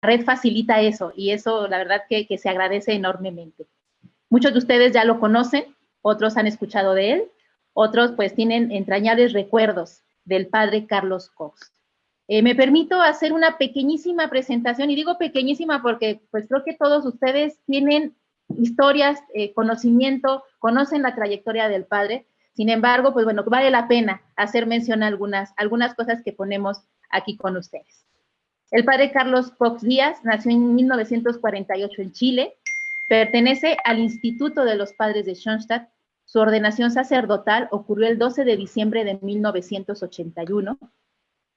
red facilita eso y eso la verdad que, se agradece enormemente. Muchos de ustedes ya lo conocen, otros han escuchado de él, otros pues tienen entrañables recuerdos del padre Carlos Cox. Eh, me permito hacer una pequeñísima presentación y digo pequeñísima porque pues creo que todos ustedes tienen historias, eh, conocimiento, conocen la trayectoria del padre. Sin embargo, pues bueno, vale la pena hacer mención a algunas, algunas cosas que ponemos aquí con ustedes. El padre Carlos Cox Díaz nació en 1948 en Chile, pertenece al Instituto de los Padres de Schoenstatt. Su ordenación sacerdotal ocurrió el 12 de diciembre de 1981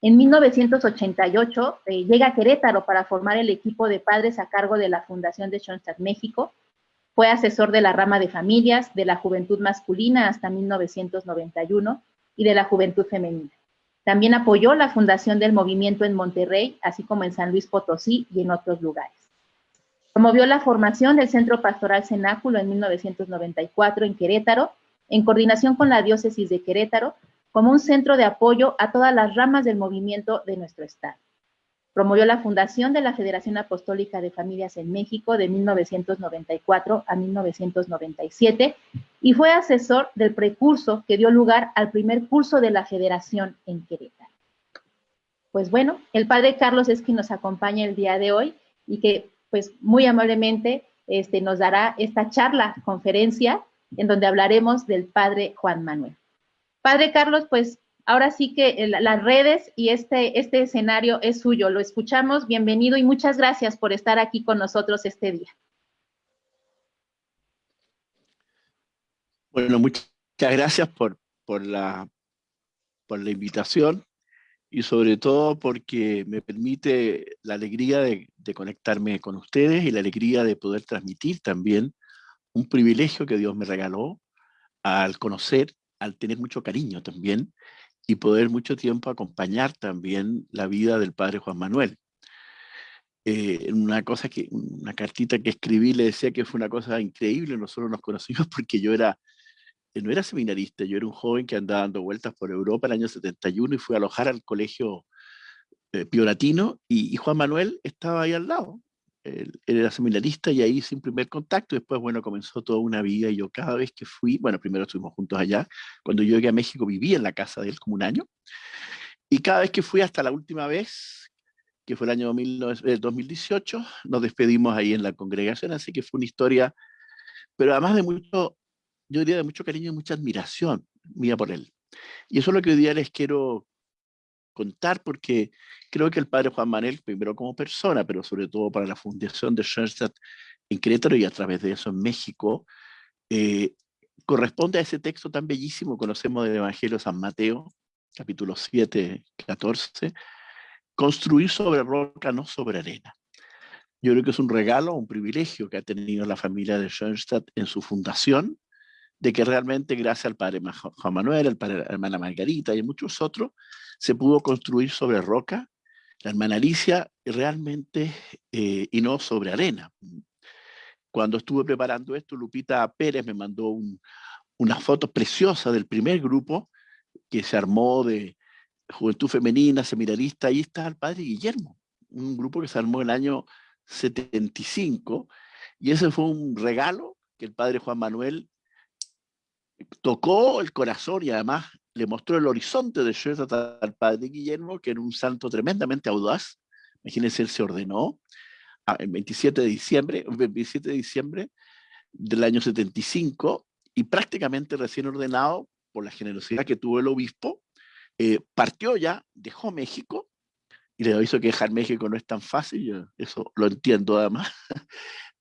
en 1988 eh, llega a Querétaro para formar el equipo de padres a cargo de la Fundación de Schoenstatt México. Fue asesor de la rama de familias, de la juventud masculina hasta 1991 y de la juventud femenina. También apoyó la fundación del movimiento en Monterrey, así como en San Luis Potosí y en otros lugares. Promovió la formación del Centro Pastoral Cenáculo en 1994 en Querétaro, en coordinación con la Diócesis de Querétaro, como un centro de apoyo a todas las ramas del movimiento de nuestro Estado. Promovió la fundación de la Federación Apostólica de Familias en México de 1994 a 1997 y fue asesor del precurso que dio lugar al primer curso de la Federación en Querétaro. Pues bueno, el padre Carlos es quien nos acompaña el día de hoy y que pues muy amablemente este, nos dará esta charla, conferencia, en donde hablaremos del padre Juan Manuel. Padre Carlos, pues ahora sí que las redes y este, este escenario es suyo. Lo escuchamos. Bienvenido y muchas gracias por estar aquí con nosotros este día. Bueno, muchas gracias por, por, la, por la invitación y sobre todo porque me permite la alegría de, de, conectarme con ustedes y la alegría de poder transmitir también un privilegio que Dios me regaló al conocer al tener mucho cariño también y poder mucho tiempo acompañar también la vida del padre Juan Manuel. Eh, una cosa que, una cartita que escribí le decía que fue una cosa increíble, nosotros nos conocimos porque yo era, no era seminarista, yo era un joven que andaba dando vueltas por Europa el año 71 y fui a alojar al colegio eh, pioratino y, y Juan Manuel estaba ahí al lado, él, era seminarista y ahí sin primer contacto, después, bueno, comenzó toda una vida y yo cada vez que fui, bueno, primero estuvimos juntos allá, cuando yo llegué a México viví en la casa de él como un año, y cada vez que fui hasta la última vez, que fue el año 2018, eh, nos despedimos ahí en la congregación, así que fue una historia, pero además de mucho, yo diría de mucho cariño y mucha admiración mía por él. Y eso es lo que hoy día les quiero contar porque creo que el padre Juan Manuel, primero como persona, pero sobre todo para la fundación de Schoenstatt en Querétaro y a través de eso en México, eh, corresponde a ese texto tan bellísimo, conocemos del Evangelio de San Mateo, capítulo 7, 14, construir sobre roca, no sobre arena. Yo creo que es un regalo, un privilegio que ha tenido la familia de Schoenstatt en su fundación, de que realmente gracias al padre Juan Manuel, al padre, la hermana Margarita y muchos otros, se pudo construir sobre roca, la hermana Alicia realmente, eh, y no sobre arena. Cuando estuve preparando esto, Lupita Pérez me mandó un, una foto preciosa del primer grupo que se armó de Juventud Femenina, Seminarista, ahí está el padre Guillermo, un grupo que se armó en el año 75, y ese fue un regalo que el padre Juan Manuel tocó el corazón y además le mostró el horizonte de Schoenstatt al padre Guillermo, que era un santo tremendamente audaz. Imagínense, él se ordenó el 27 de diciembre, 27 de diciembre del año 75 y prácticamente recién ordenado por la generosidad que tuvo el obispo, eh, partió ya, dejó México, y le aviso que dejar México no es tan fácil, eso lo entiendo además,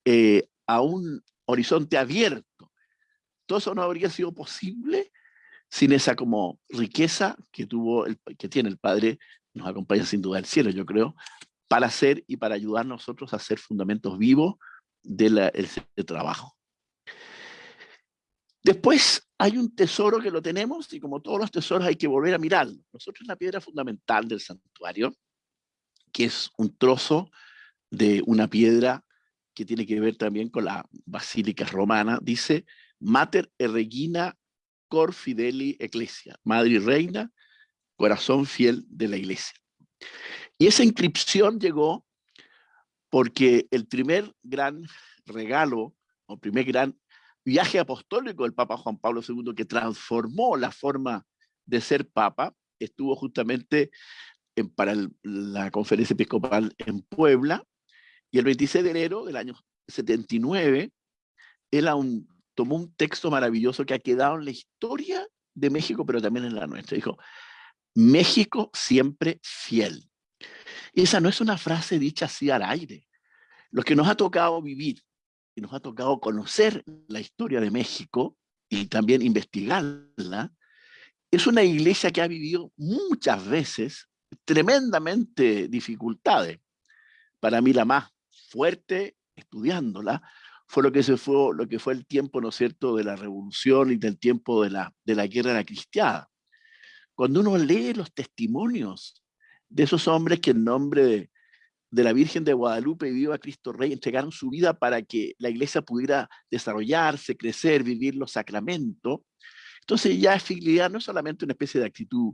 eh, a un horizonte abierto. Todo eso no habría sido posible sin esa como riqueza que, tuvo el, que tiene el Padre, nos acompaña sin duda el cielo, yo creo, para hacer y para ayudar nosotros a hacer fundamentos vivos del de trabajo. Después hay un tesoro que lo tenemos y como todos los tesoros hay que volver a mirarlo. Nosotros la piedra fundamental del santuario, que es un trozo de una piedra que tiene que ver también con la basílica romana, dice Mater Regina Cor Fideli Ecclesia, Madre y Reina, corazón fiel de la Iglesia. Y esa inscripción llegó porque el primer gran regalo, o primer gran viaje apostólico del Papa Juan Pablo II que transformó la forma de ser Papa, estuvo justamente en, para la conferencia episcopal en Puebla, y el 26 de enero del año 79, él un, tomó un texto maravilloso que ha quedado en la historia de México, pero también en la nuestra. Dijo, México siempre fiel. Y esa no es una frase dicha así al aire. Lo que nos ha tocado vivir y nos ha tocado conocer la historia de México y también investigarla, es una iglesia que ha vivido muchas veces tremendamente dificultades. Para mí la más fuerte, estudiándola, fue lo que, fue, el tiempo, ¿no es cierto?, de la revolución y del tiempo de la, guerra de la cristiana. Cuando uno lee los testimonios de esos hombres que en nombre de, de la Virgen de Guadalupe y Viva Cristo Rey entregaron su vida para que la iglesia pudiera desarrollarse, crecer, vivir los sacramentos. Entonces ya fidelidad no es solamente una especie de actitud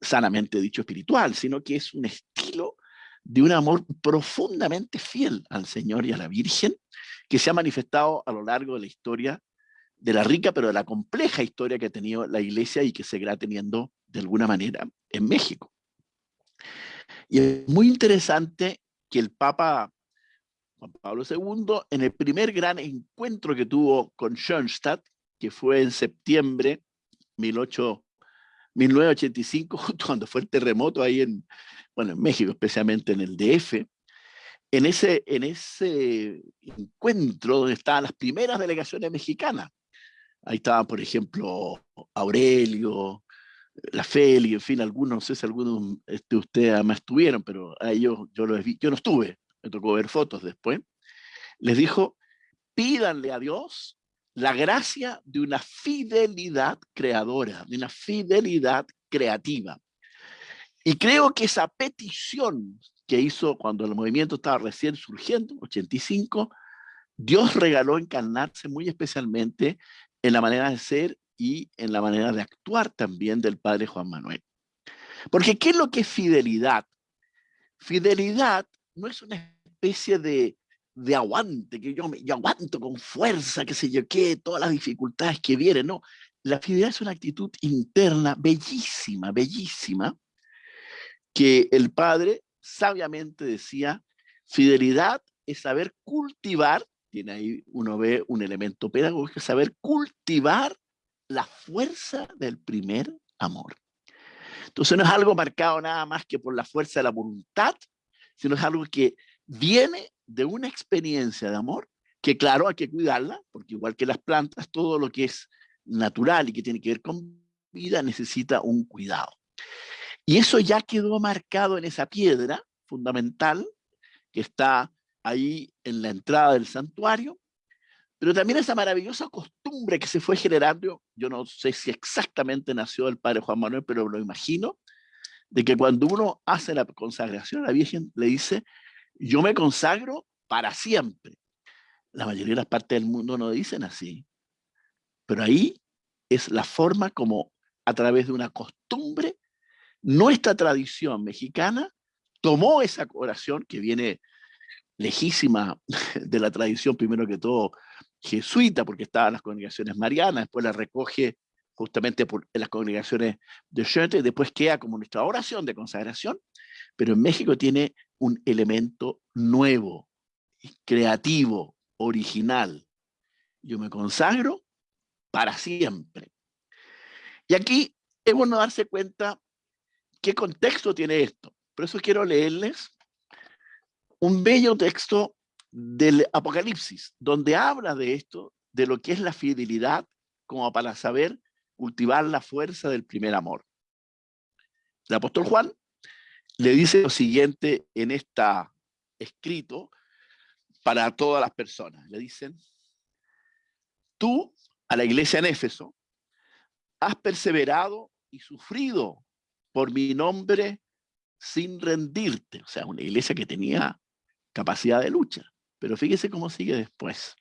sanamente dicho espiritual, sino que es un estilo de un amor profundamente fiel al Señor y a la Virgen, que se ha manifestado a lo largo de la historia, de la rica pero de la compleja historia que ha tenido la iglesia y que seguirá teniendo de alguna manera en México. Y es muy interesante que el Papa Juan Pablo II, en el primer gran encuentro que tuvo con Schoenstatt, que fue en septiembre 18, 1985, justo cuando fue el terremoto ahí en, bueno, en México, especialmente en el DF, en ese, en ese encuentro donde estaban las primeras delegaciones mexicanas. Ahí estaban, por ejemplo, Aurelio, la Feli, en fin, algunos, no sé si algunos de este, ustedes además estuvieron, pero a ellos yo, los vi, yo no estuve, me tocó ver fotos después, les dijo, pídanle a Dios la gracia de una fidelidad creadora, de una fidelidad creativa. Y creo que esa petición que hizo cuando el movimiento estaba recién surgiendo, 85, Dios regaló encarnarse muy especialmente en la manera de ser y en la manera de actuar también del padre Juan Manuel. Porque ¿qué es lo que es fidelidad? Fidelidad no es una especie de, de aguante, que yo, me, yo aguanto con fuerza, que sé yo qué, todas las dificultades que vienen, no. La fidelidad es una actitud interna bellísima, bellísima, que el padre sabiamente decía, fidelidad es saber cultivar, tiene ahí uno ve un elemento pedagógico, saber cultivar la fuerza del primer amor. Entonces no es algo marcado nada más que por la fuerza de la voluntad, sino es algo que viene de una experiencia de amor, que claro, hay que cuidarla, porque igual que las plantas, todo lo que es natural y que tiene que ver con vida necesita un cuidado. Y eso ya quedó marcado en esa piedra fundamental que está ahí en la entrada del santuario, pero también esa maravillosa costumbre que se fue generando, yo no sé si exactamente nació el padre Juan Manuel, pero lo imagino, de que cuando uno hace la consagración a la Virgen, le dice, yo me consagro para siempre. La mayoría de las partes del mundo no dicen así, pero ahí es la forma como a través de una costumbre, nuestra tradición mexicana tomó esa oración que viene lejísima de la tradición, primero que todo, jesuita, porque estaba en las congregaciones marianas, después la recoge justamente en las congregaciones de Schoente, después queda como nuestra oración de consagración, pero en México tiene un elemento nuevo, creativo, original. Yo me consagro para siempre. Y aquí es bueno darse cuenta qué contexto tiene esto. Por eso quiero leerles un bello texto del Apocalipsis, donde habla de esto, de lo que es la fidelidad, como para saber cultivar la fuerza del primer amor. El apóstol Juan le dice lo siguiente en esta escrito para todas las personas. Le dicen, tú a la iglesia en Éfeso has perseverado y sufrido por mi nombre sin rendirte. O sea, una iglesia que tenía capacidad de lucha. Pero fíjese cómo sigue después.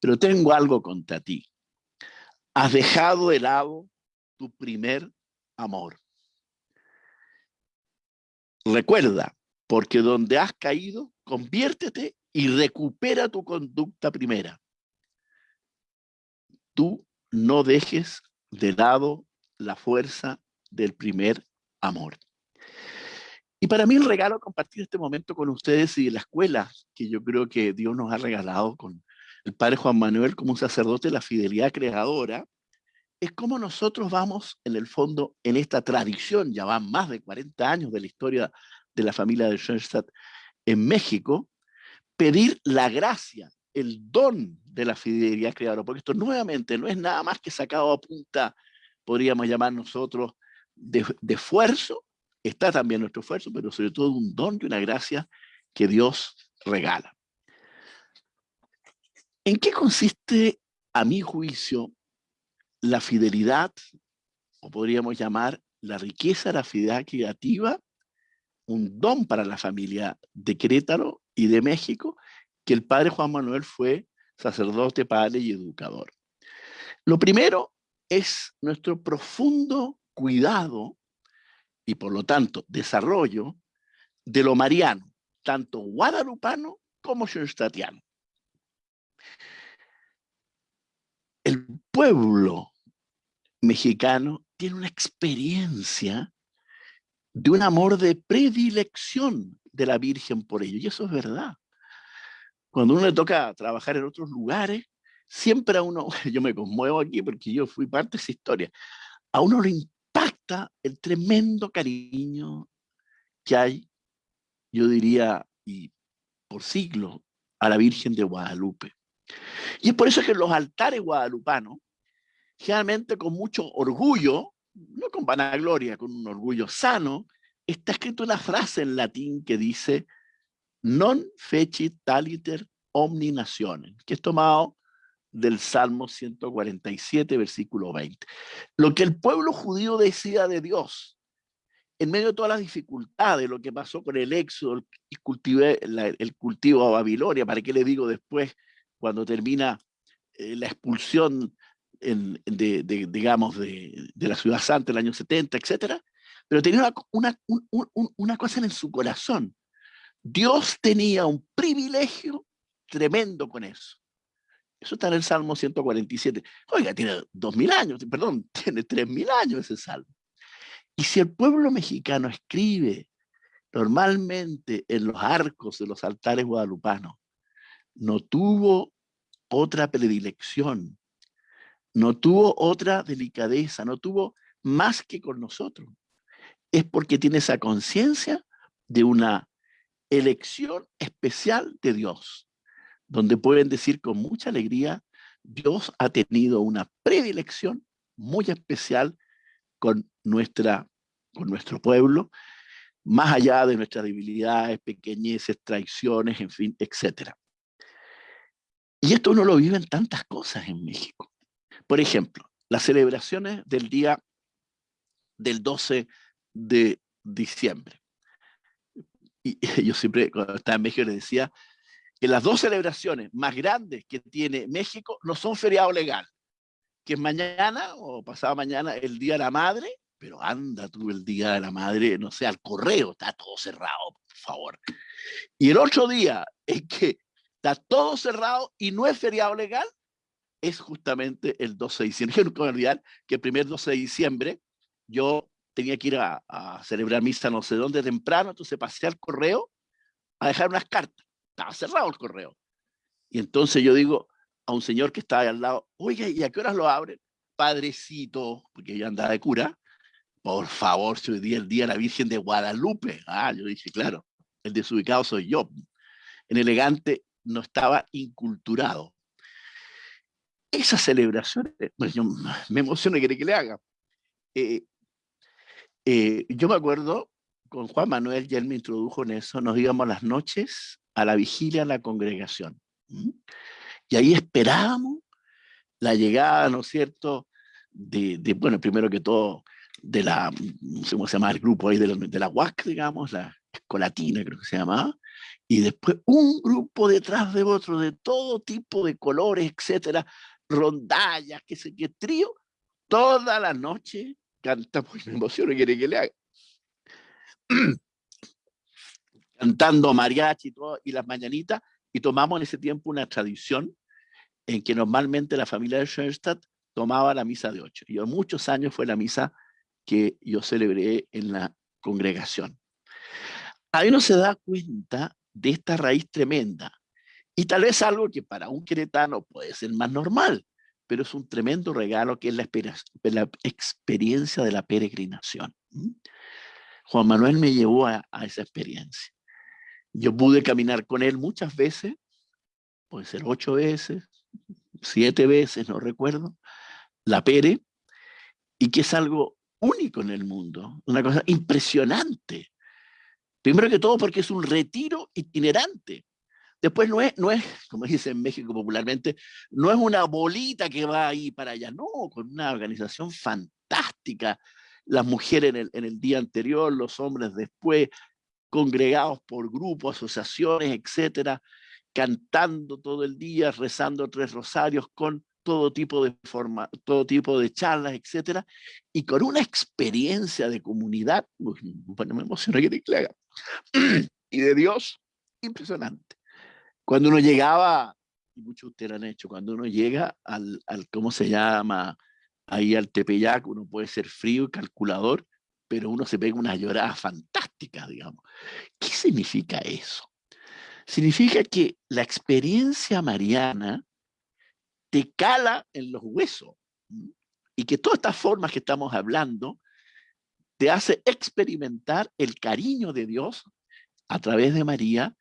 Pero tengo algo contra ti. Has dejado de lado tu primer amor. Recuerda, porque donde has caído, conviértete y recupera tu conducta primera. Tú no dejes de lado la fuerza del primer amor. Y para mí el regalo compartir este momento con ustedes y la escuela que yo creo que Dios nos ha regalado con el Padre Juan Manuel como un sacerdote la fidelidad creadora, es como nosotros vamos en el fondo en esta tradición, ya van más de 40 años de la historia de la familia de Schoenstatt en México, pedir la gracia, el don de la fidelidad creadora, porque esto nuevamente no es nada más que sacado a punta, podríamos llamar nosotros, de, de esfuerzo, está también nuestro esfuerzo, pero sobre todo un don y una gracia que Dios regala. ¿En qué consiste, a mi juicio, la fidelidad, o podríamos llamar la riqueza la fidelidad creativa, un don para la familia de Querétaro y de México, que el padre Juan Manuel fue sacerdote, padre y educador. Lo primero es nuestro profundo cuidado y por lo tanto desarrollo de lo mariano, tanto guadalupano como schoenstattiano. El pueblo mexicano tiene una experiencia de un amor de predilección de la Virgen por ello, y eso es verdad. Cuando uno le toca trabajar en otros lugares, siempre a uno, yo me conmuevo aquí porque yo fui parte de esa historia, a uno le impacta el tremendo cariño que hay, yo diría, y por siglos, a la Virgen de Guadalupe. Y es por eso que los altares guadalupanos, generalmente con mucho orgullo, no con vanagloria, con un orgullo sano, está escrito una frase en latín que dice non fecit taliter omni nationem, que es tomado del Salmo 147, versículo 20. Lo que el pueblo judío decía de Dios, en medio de todas las dificultades, lo que pasó con el éxodo, el cultivo, el cultivo a Babilonia, ¿para qué le digo después cuando termina eh, la expulsión de, digamos, de, la ciudad santa el año 70, etcétera? Pero tenía una, una cosa en su corazón. Dios tenía un privilegio tremendo con eso. Eso está en el Salmo 147. Oiga, tiene dos mil años, perdón, tiene tres mil años ese salmo. Y si el pueblo mexicano escribe normalmente en los arcos de los altares guadalupanos, no tuvo otra predilección, no tuvo otra delicadeza, no tuvo más que con nosotros. Es porque tiene esa conciencia de una elección especial de Dios donde pueden decir con mucha alegría, Dios ha tenido una predilección muy especial con, nuestra, con nuestro pueblo, más allá de nuestras debilidades, pequeñeces, traiciones, en fin, etc. Y esto uno lo vive en tantas cosas en México. Por ejemplo, las celebraciones del día del 12 de diciembre. Y yo siempre, cuando estaba en México, les decía, que las dos celebraciones más grandes que tiene México no son feriado legal, que es mañana o pasado mañana el Día de la Madre, pero anda tú el Día de la Madre, no sé, al correo, está todo cerrado, por favor. Y el otro día es que está todo cerrado y no es feriado legal, es justamente el 12 de diciembre. Yo nunca me olvidar que el primer 12 de diciembre yo tenía que ir a, a celebrar misa no sé dónde temprano, entonces pasé al correo a dejar unas cartas estaba cerrado el correo. Y entonces yo digo a un señor que estaba ahí al lado, oye, ¿y a qué horas lo abren? Padrecito, porque yo andaba de cura, por favor, si hoy día el día de la Virgen de Guadalupe. Ah, yo dije, claro, el desubicado soy yo. En elegante no estaba inculturado. Esas celebraciones, pues yo me emociono y quiere que le haga. Eh, eh, yo me acuerdo, con Juan Manuel, ya él me introdujo en eso, nos íbamos las noches a la vigilia de la congregación. Y ahí esperábamos la llegada, ¿no es cierto?, de, bueno, primero que todo, de la, cómo se llama el grupo ahí, de la, de la UAC, digamos, la escolatina creo que se llamaba, y después un grupo detrás de otro, de todo tipo de colores, etcétera, rondallas, qué sé qué, trío, toda la noche canta, pues me emociono, quiere que le haga. cantando mariachi y, todo, y las mañanitas, y tomamos en ese tiempo una tradición en que normalmente la familia de Schoenstatt tomaba la misa de ocho. Yo muchos años fue la misa que yo celebré en la congregación. Ahí uno se da cuenta de esta raíz tremenda. Y tal vez algo que para un queretano puede ser más normal, pero es un tremendo regalo que es la, experiencia de la peregrinación. Juan Manuel me llevó a, esa experiencia. Yo pude caminar con él muchas veces, puede ser ocho veces, siete veces, no recuerdo, la pere, y que es algo único en el mundo, una cosa impresionante. Primero que todo porque es un retiro itinerante. Después no es, no es, como dice en México popularmente, no es una bolita que va ahí para allá, no, con una organización fantástica. Las mujeres en el, en el día anterior, los hombres después, congregados por grupos, asociaciones, etcétera, cantando todo el día, rezando tres rosarios con todo tipo de forma, todo tipo de charlas, etcétera, y con una experiencia de comunidad, bueno, me emociona que te haga, y de Dios, impresionante. Cuando uno llegaba, y muchos de ustedes han hecho, cuando uno llega al, ¿cómo se llama? Ahí al Tepeyac, uno puede ser frío y calculador, pero uno se pega una llorada fantástica, digamos. ¿Qué significa eso? Significa que la experiencia mariana te cala en los huesos y que todas estas formas que estamos hablando te hace experimentar el cariño de Dios a través de María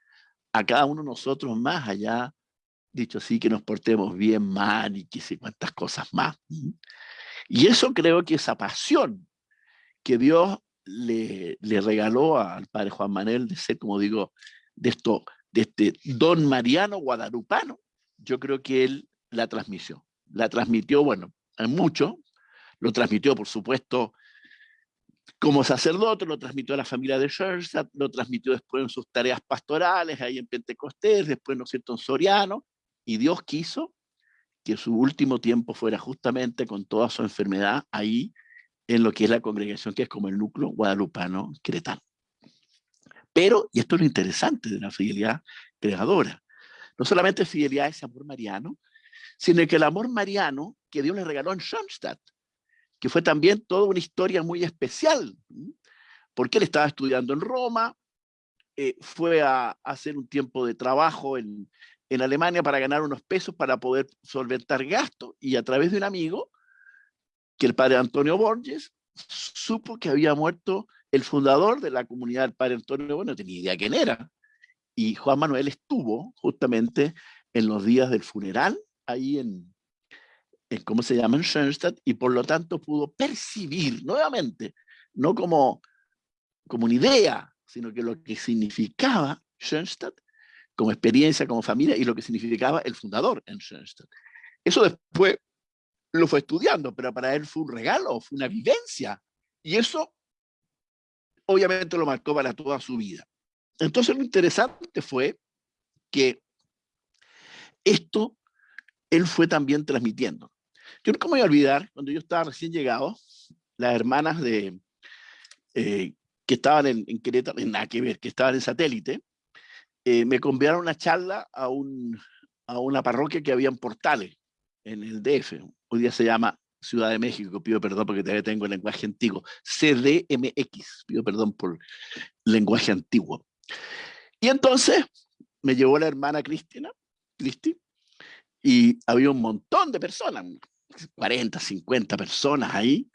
a cada uno de nosotros más allá, dicho así, que nos portemos bien, mal y que sé cuántas cosas más. Y eso creo que esa pasión que Dios le, le regaló al padre Juan Manuel de ser, como digo, de esto, de este don mariano guadalupano, yo creo que él la transmisión. La transmitió, bueno, en mucho, lo transmitió, por supuesto, como sacerdote, lo transmitió a la familia de Schoenstatt, lo transmitió después en sus tareas pastorales, ahí en Pentecostés, después, ¿no es cierto?, en Soriano, y Dios quiso que su último tiempo fuera justamente con toda su enfermedad ahí, en lo que es la congregación, que es como el núcleo guadalupano cretano. Pero, y esto es lo interesante de la fidelidad creadora, no solamente fidelidad ese amor mariano, sino que el amor mariano que Dios le regaló en Schoenstatt, que fue también toda una historia muy especial, porque él estaba estudiando en Roma, eh, fue a, hacer un tiempo de trabajo en, en Alemania para ganar unos pesos para poder solventar gastos, y a través de un amigo, que el padre Antonio Borges, supo que había muerto el fundador de la comunidad del padre Antonio, bueno, no tenía idea quién era, y Juan Manuel estuvo justamente en los días del funeral ahí en, en ¿cómo se llama? En Schoenstatt, y por lo tanto pudo percibir nuevamente, no como, como una idea, sino que lo que significaba Schoenstatt como experiencia, como familia, y lo que significaba el fundador en Schoenstatt. Eso después lo fue estudiando, pero para él fue un regalo, fue una vivencia, y eso obviamente lo marcó para toda su vida. Entonces lo interesante fue que esto él fue también transmitiendo. Yo nunca me voy a olvidar, cuando yo estaba recién llegado, las hermanas de, eh, que estaban en, Querétaro, en nada que ver, que estaban en satélite, eh, me convidaron una charla a, a una parroquia que había en Portales, en el DF. Hoy día se llama Ciudad de México, pido perdón porque todavía tengo el lenguaje antiguo. CDMX, pido perdón por lenguaje antiguo. Y entonces me llevó la hermana Cristina, Cristi, y había un montón de personas, 40, 50 personas ahí.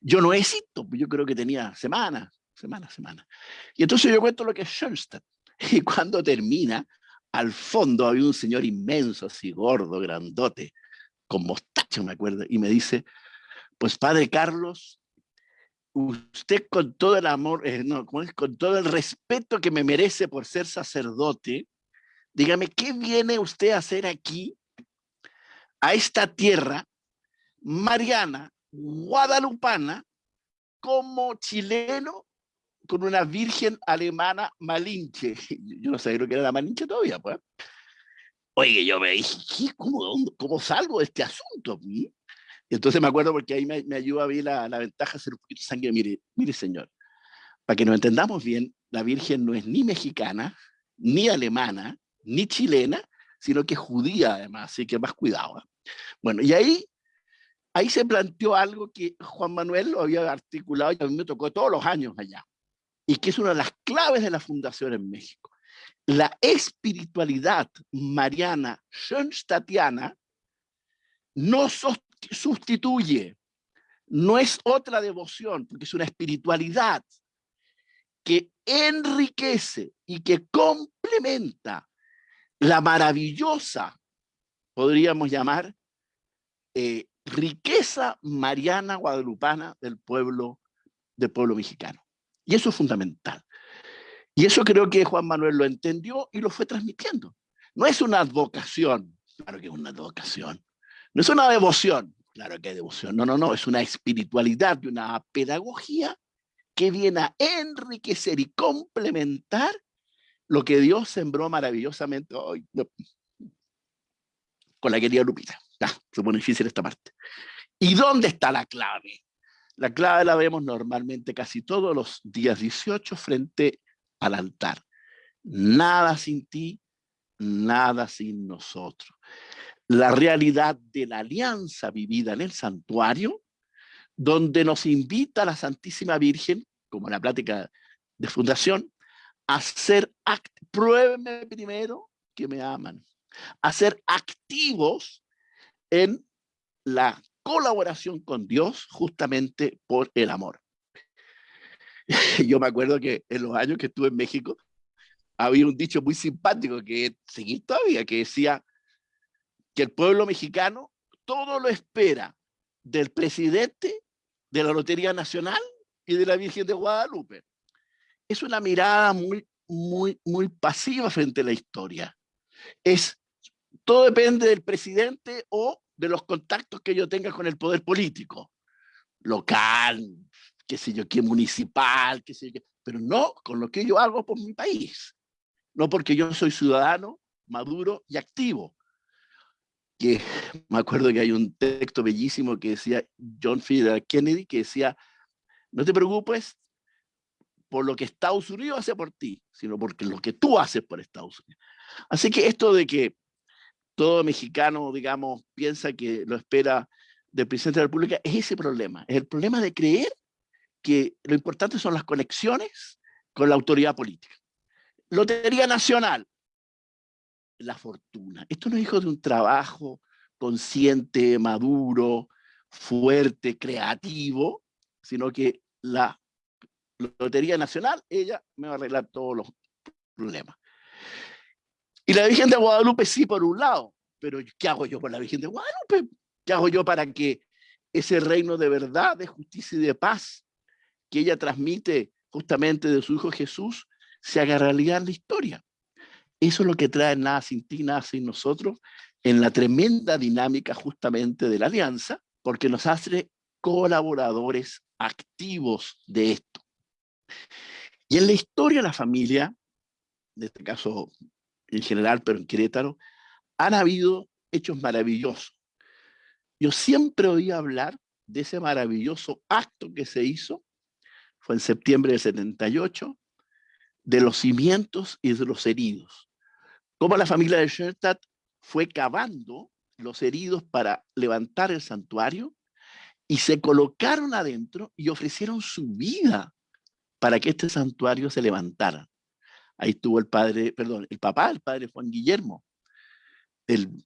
Yo no existo, yo creo que tenía semanas, semanas, semanas. Y entonces yo cuento lo que es Schoenstatt. Y cuando termina, al fondo había un señor inmenso, así gordo, grandote, con mostacho, me acuerdo, y me dice, pues padre Carlos, usted con todo el amor, eh, no, con todo el respeto que me merece por ser sacerdote, dígame, ¿qué viene usted a hacer aquí a esta tierra mariana, guadalupana, como chileno con una virgen alemana malinche. Yo no sabía lo que era la malinche todavía, pues. Oye, yo me dije, ¿cómo, cómo salgo de este asunto? Y entonces me acuerdo porque ahí me, me ayuda a ver la, la, ventaja ser un poquito sangre. Mire, mire, señor, para que nos entendamos bien, la Virgen no es ni mexicana, ni alemana, ni chilena, sino que es judía además, así que más cuidado. ¿eh? Bueno, y ahí, ahí se planteó algo que Juan Manuel lo había articulado y a mí me tocó todos los años allá, y que es una de las claves de la fundación en México. La espiritualidad mariana Schoenstattiana no sustituye, no es otra devoción, porque es una espiritualidad que enriquece y que complementa la maravillosa, podríamos llamar, eh, riqueza mariana guadalupana del pueblo, del pueblo mexicano. Y eso es fundamental. Y eso creo que Juan Manuel lo entendió y lo fue transmitiendo. No es una advocación, claro que es una advocación. No es una devoción, claro que es devoción. No, no, no, es una espiritualidad y una pedagogía que viene a enriquecer y complementar lo que Dios sembró maravillosamente hoy con la querida Lupita. Ya, se pone difícil esta parte. ¿Y dónde está la clave? La clave la vemos normalmente casi todos los días 18 frente al altar. Nada sin ti, nada sin nosotros. La realidad de la alianza vivida en el santuario donde nos invita la Santísima Virgen, como la plática de fundación, a ser, pruébenme primero que me aman, a ser activos en la colaboración con Dios justamente por el amor. Yo me acuerdo que en los años que estuve en México, había un dicho muy simpático que seguí todavía, que decía que el pueblo mexicano todo lo espera del presidente de la Lotería Nacional y de la Virgen de Guadalupe. Es una mirada muy, muy, muy pasiva frente a la historia. Es, todo depende del presidente o de los contactos que yo tenga con el poder político, local, qué sé yo, qué municipal, qué sé yo, pero no con lo que yo hago por mi país. No porque yo soy ciudadano, maduro y activo, que me acuerdo que hay un texto bellísimo que decía John F. Kennedy, que decía, no te preocupes por lo que Estados Unidos hace por ti, sino porque lo que tú haces por Estados Unidos. Así que esto de que todo mexicano, digamos, piensa que lo espera del presidente de la República, es ese problema. Es el problema de creer que lo importante son las conexiones con la autoridad política. Lotería Nacional, la fortuna. Esto no es hijo de un trabajo consciente, maduro, fuerte, creativo, sino que la Lotería Nacional, ella me va a arreglar todos los problemas. Y la Virgen de Guadalupe sí, por un lado, pero ¿qué hago yo con la Virgen de Guadalupe? ¿Qué hago yo para que ese reino de verdad, de justicia y de paz que ella transmite justamente de su Hijo Jesús se haga realidad en la historia? Eso es lo que trae nada sin ti, nada sin nosotros, en la tremenda dinámica justamente de la alianza, porque nos hace colaboradores activos de esto. Y en la historia de la familia, en este caso en general, pero en Querétaro, han habido hechos maravillosos. Yo siempre oí hablar de ese maravilloso acto que se hizo, fue en septiembre del 78, de los cimientos y de los heridos cómo la familia de Schoenstatt fue cavando los heridos para levantar el santuario y se colocaron adentro y ofrecieron su vida para que este santuario se levantara. Ahí estuvo el padre, perdón, el papá, el padre Juan Guillermo.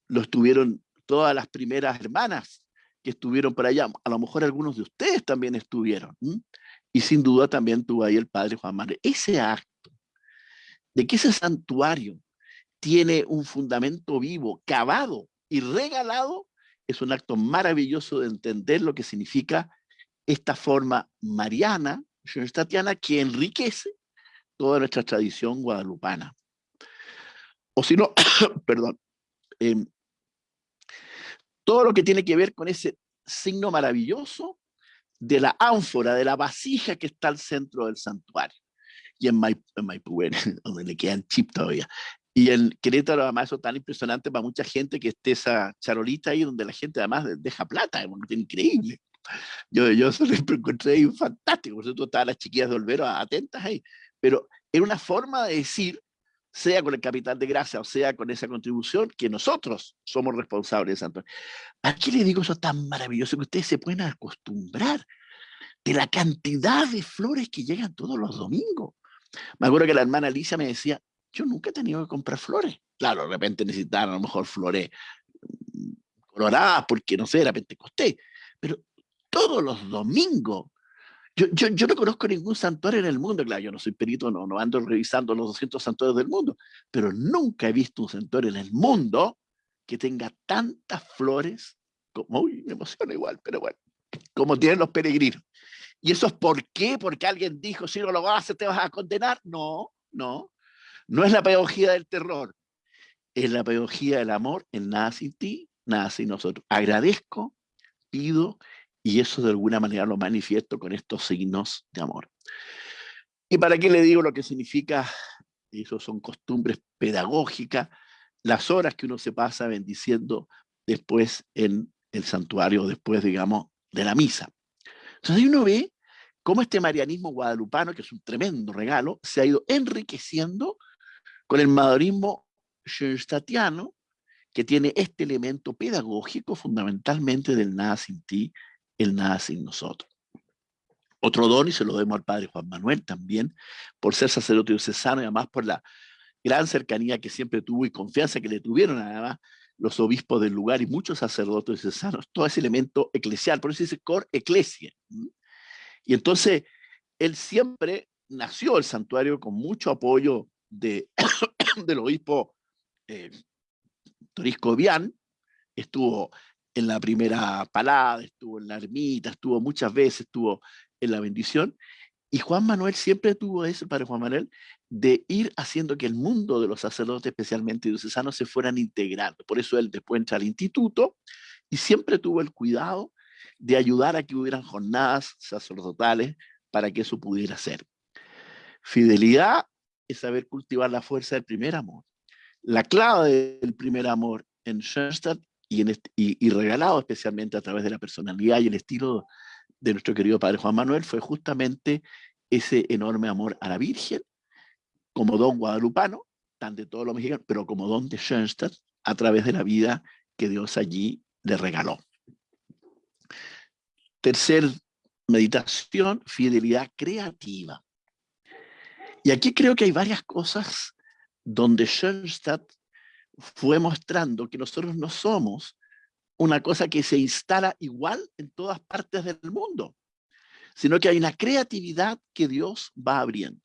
lo estuvieron todas las primeras hermanas que estuvieron por allá. A lo mejor algunos de ustedes también estuvieron. Y sin duda también tuvo ahí el padre Juan Manuel. Ese acto de que ese santuario tiene un fundamento vivo, cavado y regalado, es un acto maravilloso de entender lo que significa esta forma mariana, tatiana, que enriquece toda nuestra tradición guadalupana. O si no, perdón, em, todo lo que tiene que ver con ese signo maravilloso de la ánfora, de la vasija que está al centro del santuario. Y en Maipú, donde le quedan chip todavía. Y en Querétaro, además, eso es tan impresionante para mucha gente que esté esa charolita ahí donde la gente además deja plata, es increíble. Yo, yo siempre encontré ahí fantástico, por eso estaban las chiquillas de Olvero atentas ahí, pero era una forma de decir, sea con el capital de gracia o sea con esa contribución, que nosotros somos responsables de Santo. Aquí le digo eso tan maravilloso que ustedes se pueden acostumbrar de la cantidad de flores que llegan todos los domingos. Me acuerdo que la hermana Alicia me decía, yo nunca he tenido que comprar flores. Claro, de repente necesitaban a lo mejor flores mm, coloradas, porque no sé, de repente costé. Pero todos los domingos, yo, yo, yo, no conozco ningún santuario en el mundo, claro, yo no soy perito, no, ando revisando los 200 santuarios del mundo, pero nunca he visto un santuario en el mundo que tenga tantas flores, como, uy, me emociona igual, pero bueno, como tienen los peregrinos. ¿Y eso es por qué? Porque alguien dijo, si no lo haces te vas a condenar. No, no. No es la pedagogía del terror. Es la pedagogía del amor, el nada sin ti, nada sin nosotros. Agradezco, pido, y eso de alguna manera lo manifiesto con estos signos de amor. ¿Y para qué le digo lo que significa? Eso son costumbres pedagógicas, las horas que uno se pasa bendiciendo después en el santuario, después, digamos, de la misa. Entonces uno ve cómo este marianismo guadalupano, que es un tremendo regalo, se ha ido enriqueciendo con el madorismo schoenstattiano, que tiene este elemento pedagógico fundamentalmente del nada sin ti, el nada sin nosotros. Otro don, y se lo demos al padre Juan Manuel también, por ser sacerdote diocesano y además por la gran cercanía que siempre tuvo y confianza que le tuvieron además los obispos del lugar y muchos sacerdotes diocesanos, todo ese elemento eclesial, por eso dice cor ecclesia. Y entonces, él siempre nació el santuario con mucho apoyo de, del obispo eh, Torisco Vian, estuvo en la primera palada, estuvo en la ermita, estuvo muchas veces, estuvo en la bendición, y Juan Manuel siempre tuvo eso, padre Juan Manuel, de ir haciendo que el mundo de los sacerdotes, especialmente diocesanos, se fueran integrando. Por eso él después entra al instituto y siempre tuvo el cuidado de ayudar a que hubieran jornadas sacerdotales para que eso pudiera ser. Fidelidad es saber cultivar la fuerza del primer amor. La clave del primer amor en Schoenstatt y, regalado especialmente a través de la personalidad y el estilo de nuestro querido padre Juan Manuel fue justamente ese enorme amor a la Virgen, como don guadalupano, tan de todos los mexicanos, pero como don de Schoenstatt, a través de la vida que Dios allí le regaló. Tercer meditación, fidelidad creativa. Y aquí creo que hay varias cosas donde Schoenstatt fue mostrando que nosotros no somos una cosa que se instala igual en todas partes del mundo, sino que hay una creatividad que Dios va abriendo.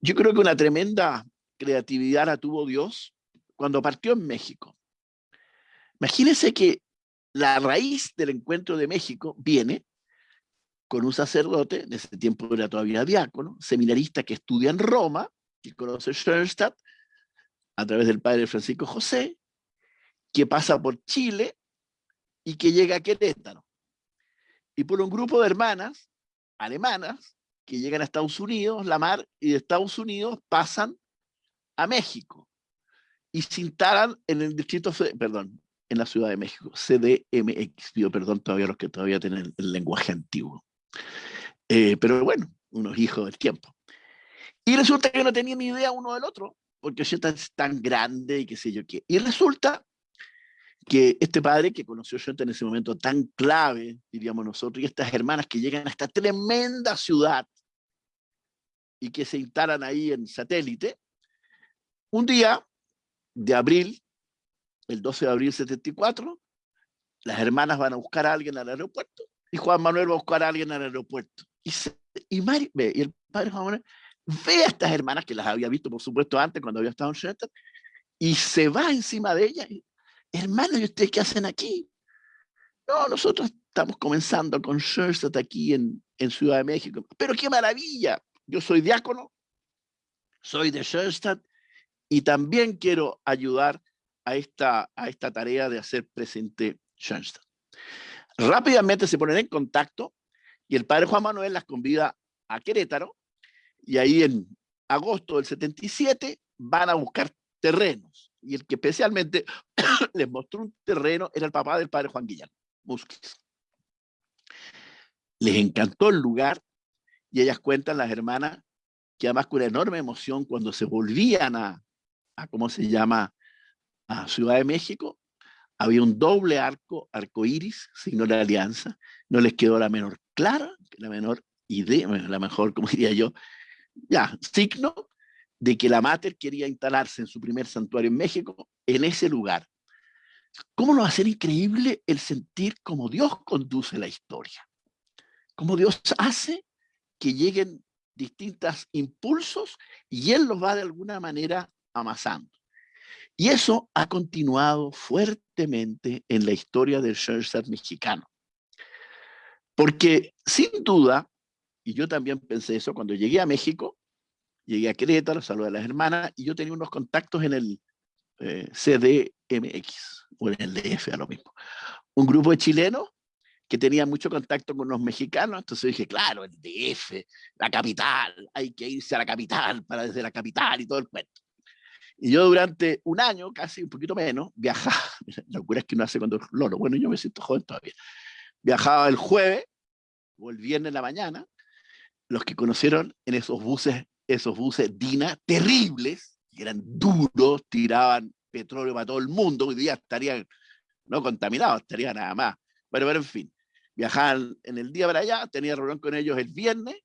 Yo creo que una tremenda creatividad la tuvo Dios cuando partió en México. Imagínense que la raíz del encuentro de México viene con un sacerdote, en ese tiempo era todavía diácono, seminarista que estudia en Roma, que conoce Schoenstatt, a través del padre Francisco José, que pasa por Chile y que llega a Querétaro. Y por un grupo de hermanas alemanas que llegan a Estados Unidos, la mar, y de Estados Unidos pasan a México y se instalan en el distrito, perdón, en la Ciudad de México, CDMX, pido perdón todavía los que todavía tienen el lenguaje antiguo. Eh, pero bueno, unos hijos del tiempo. Y resulta que no tenía ni idea uno del otro, porque Osheta es tan grande y qué sé yo qué. Y resulta que este padre que conoció Osheta en ese momento tan clave, diríamos nosotros, y estas hermanas que llegan a esta tremenda ciudad y que se instalan ahí en satélite, un día de abril el 12 de abril 74, las hermanas van a buscar a alguien al aeropuerto y Juan Manuel va a buscar a alguien al aeropuerto. Y, y, ve, y el padre Juan Manuel ve a estas hermanas que las había visto, por supuesto, antes cuando había estado en Schoenstatt, y se va encima de ellas. Hermano, ¿y ustedes qué hacen aquí? No, nosotros estamos comenzando con Schoenstatt aquí en, en Ciudad de México. Pero qué maravilla. Yo soy diácono, soy de Schoenstatt y también quiero ayudar a esta, a esta tarea de hacer presente Schoenstatt. Rápidamente se ponen en contacto y el padre Juan Manuel las convida a Querétaro y ahí en agosto del 77 van a buscar terrenos. Y el que especialmente les mostró un terreno era el papá del padre Juan Guillermo Musquiz. les encantó el lugar y ellas cuentan, las hermanas, que además con una enorme emoción cuando se volvían a ¿cómo se llama?, a Ciudad de México, había un doble arco, arco iris, signo de alianza, no les quedó la menor clara, la menor idea, la mejor, como diría yo, ya, signo de que la Mater quería instalarse en su primer santuario en México, en ese lugar. ¿Cómo no va a ser increíble el sentir cómo Dios conduce la historia? Cómo Dios hace que lleguen distintos impulsos y Él los va de alguna manera amasando. Y eso ha continuado fuertemente en la historia del Schoenstatt mexicano. Porque sin duda, y yo también pensé eso cuando llegué a México, llegué a Querétaro, saludé a las hermanas, y yo tenía unos contactos en el eh, CDMX, o en el DF, a lo mismo. Un grupo de chilenos que tenían mucho contacto con los mexicanos, entonces dije, claro, el DF, la capital, hay que irse a la capital para desde la capital y todo el cuento. Y yo durante un año, casi un poquito menos, viajaba, la locura es que uno hace cuando loro, bueno, yo me siento joven todavía, viajaba el jueves o el viernes en la mañana, los que conocieron en esos buses, esos buses Dina, terribles, que eran duros, tiraban petróleo para todo el mundo, hoy día estarían no contaminados, estarían nada más. Bueno, pero en fin, viajaban en el día para allá, tenía reunión con ellos el viernes,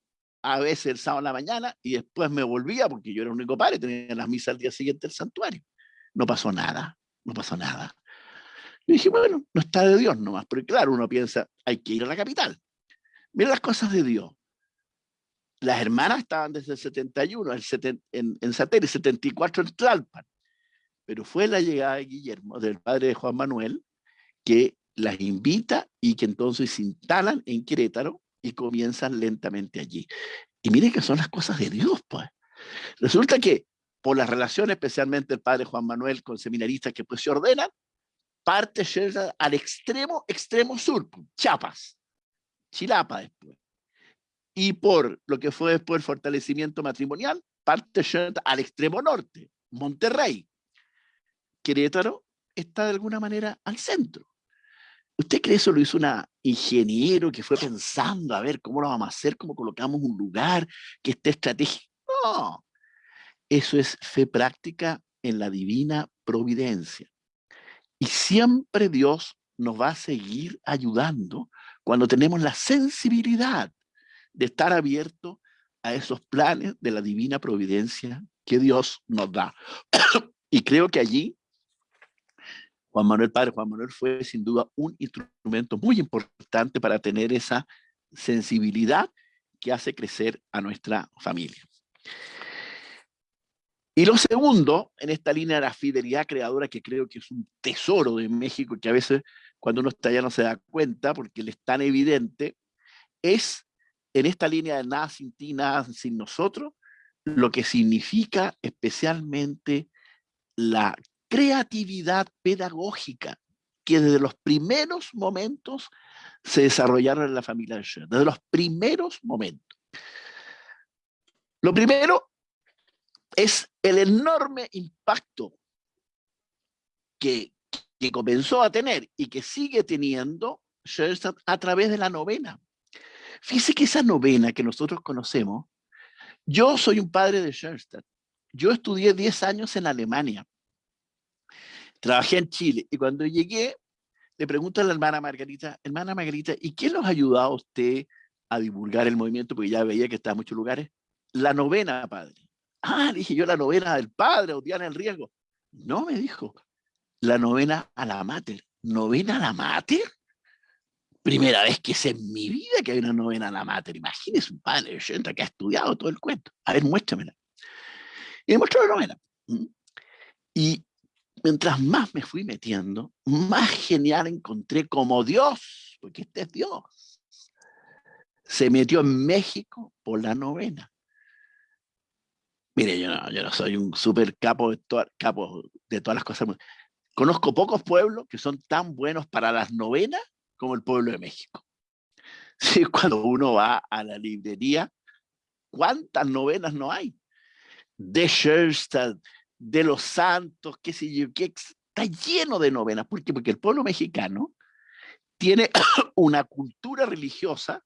a veces el sábado en la mañana, y después me volvía, porque yo era el único padre, tenía las misas al día siguiente del santuario. No pasó nada, no pasó nada. Y dije, bueno, no está de Dios nomás, porque claro, uno piensa, hay que ir a la capital. Mira las cosas de Dios. Las hermanas estaban desde el 71 el en, en Satélite, 74 en Tlalpan. Pero fue la llegada de Guillermo, del padre de Juan Manuel, que las invita y que entonces se instalan en Querétaro y comienzan lentamente allí. Y miren que son las cosas de Dios, pues. Resulta que por las relaciones, especialmente el padre Juan Manuel con seminaristas que pues se ordenan, parte al extremo, extremo sur, pues, Chiapas, Chilapa después. Y por lo que fue después el fortalecimiento matrimonial, parte al extremo norte, Monterrey. Querétaro está de alguna manera al centro. ¿Usted cree eso lo hizo una ingeniero que fue pensando a ver cómo lo vamos a hacer, cómo colocamos un lugar que esté estratégico? No, eso es fe práctica en la divina providencia. Y siempre Dios nos va a seguir ayudando cuando tenemos la sensibilidad de estar abierto a esos planes de la divina providencia que Dios nos da. y creo que allí Juan Manuel Padre Juan Manuel fue sin duda un instrumento muy importante para tener esa sensibilidad que hace crecer a nuestra familia. Y lo segundo, en esta línea de la fidelidad creadora, que creo que es un tesoro de México, que a veces cuando uno está allá no se da cuenta, porque le es tan evidente, es en esta línea de nada sin ti, nada sin nosotros, lo que significa especialmente la creatividad pedagógica que desde los primeros momentos se desarrollaron en la familia de Schoen, desde los primeros momentos. Lo primero es el enorme impacto que, comenzó a tener y que sigue teniendo Schoenstatt a través de la novena. Fíjese que esa novena que nosotros conocemos, yo soy un padre de Schoenstatt. Yo estudié 10 años en Alemania Trabajé en Chile y cuando llegué, le pregunto a la hermana Margarita, hermana Margarita, ¿y quién los ha ayudado a usted a divulgar el movimiento? Porque ya veía que estaba en muchos lugares. La novena, padre. Ah, dije yo, la novena del padre, Diana el riesgo. No, me dijo, la novena a la mater. ¿Novena a la mater? Primera vez que sé en mi vida que hay una novena a la mater. Imagínese un padre de que ha estudiado todo el cuento. A ver, muéstramela. Y me mostró la novena. ¿Mm? Y mientras más me fui metiendo, más genial encontré como Dios, porque este es Dios, se metió en México por la novena. Mire, yo no, yo no soy un super capo de, capo de todas las cosas. Conozco pocos pueblos que son tan buenos para las novenas como el pueblo de México. Sí, cuando uno va a la librería, ¿cuántas novenas no hay? De Schoenstatt, de los santos, qué sé yo, que está lleno de novenas. ¿Por qué? Porque el pueblo mexicano tiene una cultura religiosa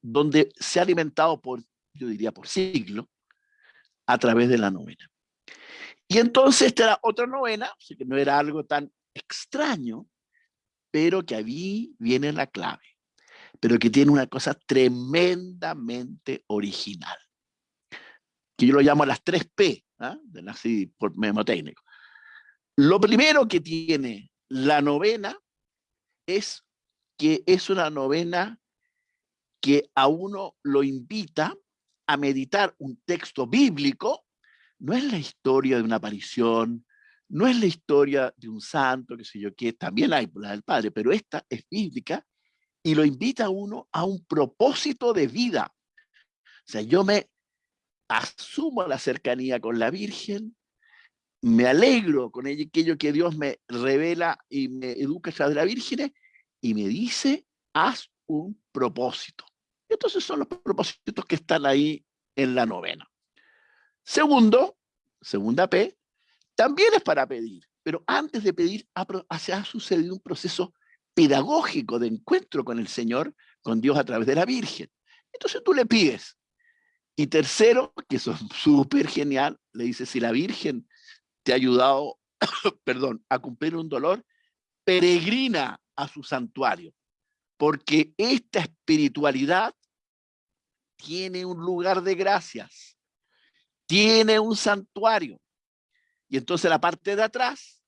donde se ha alimentado por, yo diría, por siglo, a través de la novena. Y entonces esta era otra novena, que no era algo tan extraño, pero que ahí viene la clave, pero que tiene una cosa tremendamente original, que yo lo llamo las tres P, ¿ah? así por memotécnico. Lo primero que tiene la novena es que es una novena que a uno lo invita a meditar un texto bíblico, no es la historia de una aparición, no es la historia de un santo, que sé yo qué, también hay la del Padre, pero esta es bíblica y lo invita a uno a un propósito de vida. O sea, yo me asumo la cercanía con la Virgen, me alegro con aquello que Dios me revela y me educa a la Virgen y me dice, haz un propósito. Entonces son los propósitos que están ahí en la novena. Segundo, segunda P, también es para pedir, pero antes de pedir se ha sucedido un proceso pedagógico de encuentro con el Señor, con Dios a través de la Virgen. Entonces tú le pides. Y tercero, que eso es súper genial, le dice, si la Virgen te ha ayudado, perdón, a cumplir un dolor, peregrina a su santuario, porque esta espiritualidad tiene un lugar de gracias, tiene un santuario. Y entonces la parte de atrás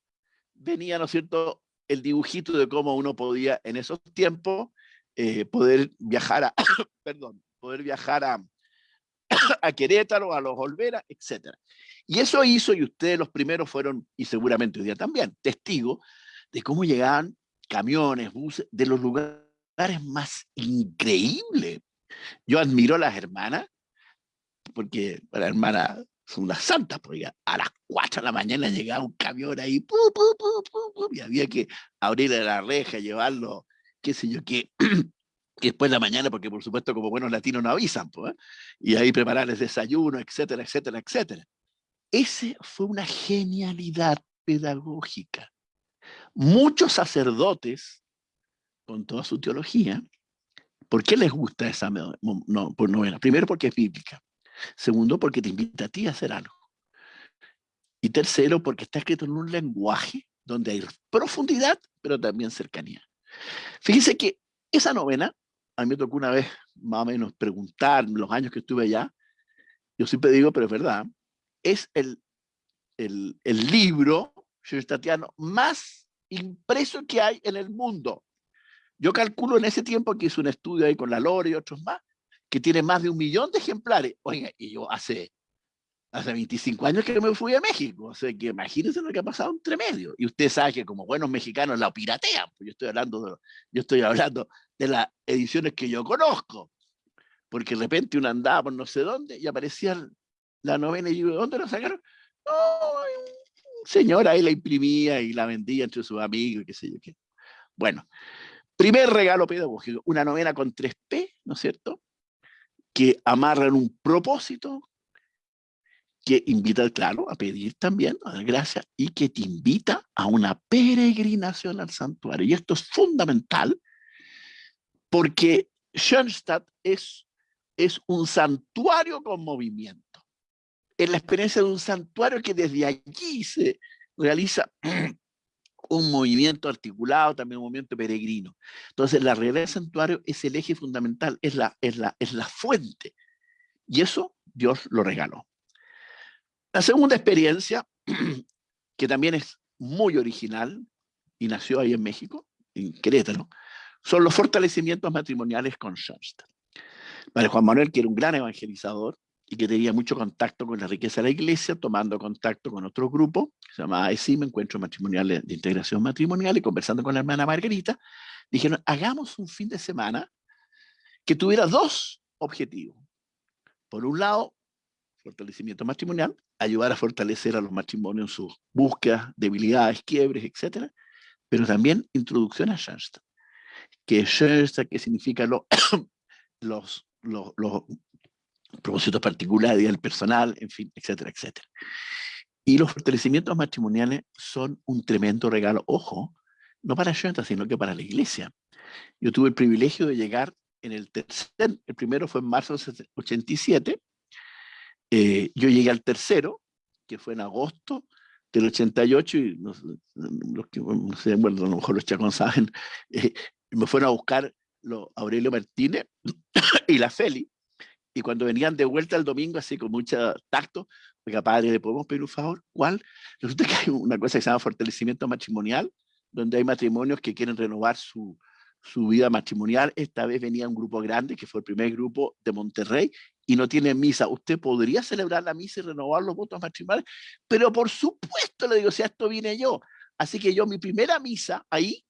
venía, ¿no es cierto?, el dibujito de cómo uno podía en esos tiempos eh, poder viajar a, perdón, poder viajar a, a Querétaro, a los Olvera, etc. Y eso hizo, y ustedes los primeros fueron, y seguramente hoy día también, testigos de cómo llegaban camiones, buses, de los lugares más increíbles. Yo admiro a las hermanas, porque las hermanas son unas santas, porque a las 4 de la mañana llegaba un camión ahí, y había que abrirle la reja, llevarlo, qué sé yo, qué, después de la mañana, porque por supuesto como buenos latinos no avisan, pues, y ahí prepararles desayuno, etcétera, etcétera, etcétera. Ese fue una genialidad pedagógica. Muchos sacerdotes, con toda su teología, ¿por qué les gusta esa novela? Primero porque es bíblica. Segundo, porque te invita a ti a hacer algo. Y tercero, porque está escrito en un lenguaje donde hay profundidad, pero también cercanía. Fíjense que esa novena, a mí me tocó una vez más o menos preguntar los años que estuve allá, yo siempre digo, pero es verdad, es el, el, el libro tatiano más impreso que hay en el mundo. Yo calculo en ese tiempo que hice un estudio ahí con la Lore y otros más, que tiene más de un millón de ejemplares. Oiga, y yo hace, hace 25 años que me fui a México, o sea que imagínense lo que ha pasado entre medio. Y usted sabe que como buenos mexicanos la piratean, pues yo estoy hablando de, yo estoy hablando de las ediciones que yo conozco, porque de repente uno andaba por no sé dónde y aparecía la novena y yo, ¿dónde la sacaron? No, un señor ahí la imprimía y la vendía entre sus amigos qué sé yo qué. Bueno, primer regalo pedagógico, una novena con 3P, ¿no es cierto? Que amarran un propósito, que invita, claro, a pedir también, a dar gracias, y que te invita a una peregrinación al santuario. Y esto es fundamental, porque Schoenstatt es, es un santuario con movimiento. Es la experiencia de un santuario que desde allí se realiza un movimiento articulado, también un movimiento peregrino. Entonces, la realidad del santuario es el eje fundamental, es la, es la, es la fuente. Y eso Dios lo regaló. La segunda experiencia, que también es muy original, y nació ahí en México, en Querétaro, son los fortalecimientos matrimoniales con Schoenstatt. Padre Juan Manuel, que era un gran evangelizador, y que tenía mucho contacto con la riqueza de la iglesia, tomando contacto con otro grupo, que se llamaba ESIM, Encuentros Matrimoniales de Integración Matrimonial, y conversando con la hermana Margarita, dijeron, hagamos un fin de semana que tuviera dos objetivos. Por un lado, fortalecimiento matrimonial, ayudar a fortalecer a los matrimonios en sus búsquedas, debilidades, quiebres, etc. Pero también introducción a Schoenstatt. Que Schoenstatt, que significa lo, los, los, los propósitos particulares del personal, en fin, etcétera, etcétera. Y los fortalecimientos matrimoniales son un tremendo regalo, ojo, no para Schoenstatt, sino que para la iglesia. Yo tuve el privilegio de llegar en el tercer, el primero fue en marzo del 87, eh, yo llegué al tercero, que fue en agosto del 88, y los, que no sé, bueno, a lo mejor los chacón saben, eh, me fueron a buscar los Aurelio Martínez y la Feli, y cuando venían de vuelta el domingo, así con mucho tacto, oiga, padre, ¿le podemos pedir un favor? ¿Cuál? Resulta que hay una cosa que se llama fortalecimiento matrimonial, donde hay matrimonios que quieren renovar su, su vida matrimonial. Esta vez venía un grupo grande, que fue el primer grupo de Monterrey, y no tiene misa. Usted podría celebrar la misa y renovar los votos matrimoniales, pero por supuesto, le digo, si a esto vine yo. Así que yo, mi primera misa ahí,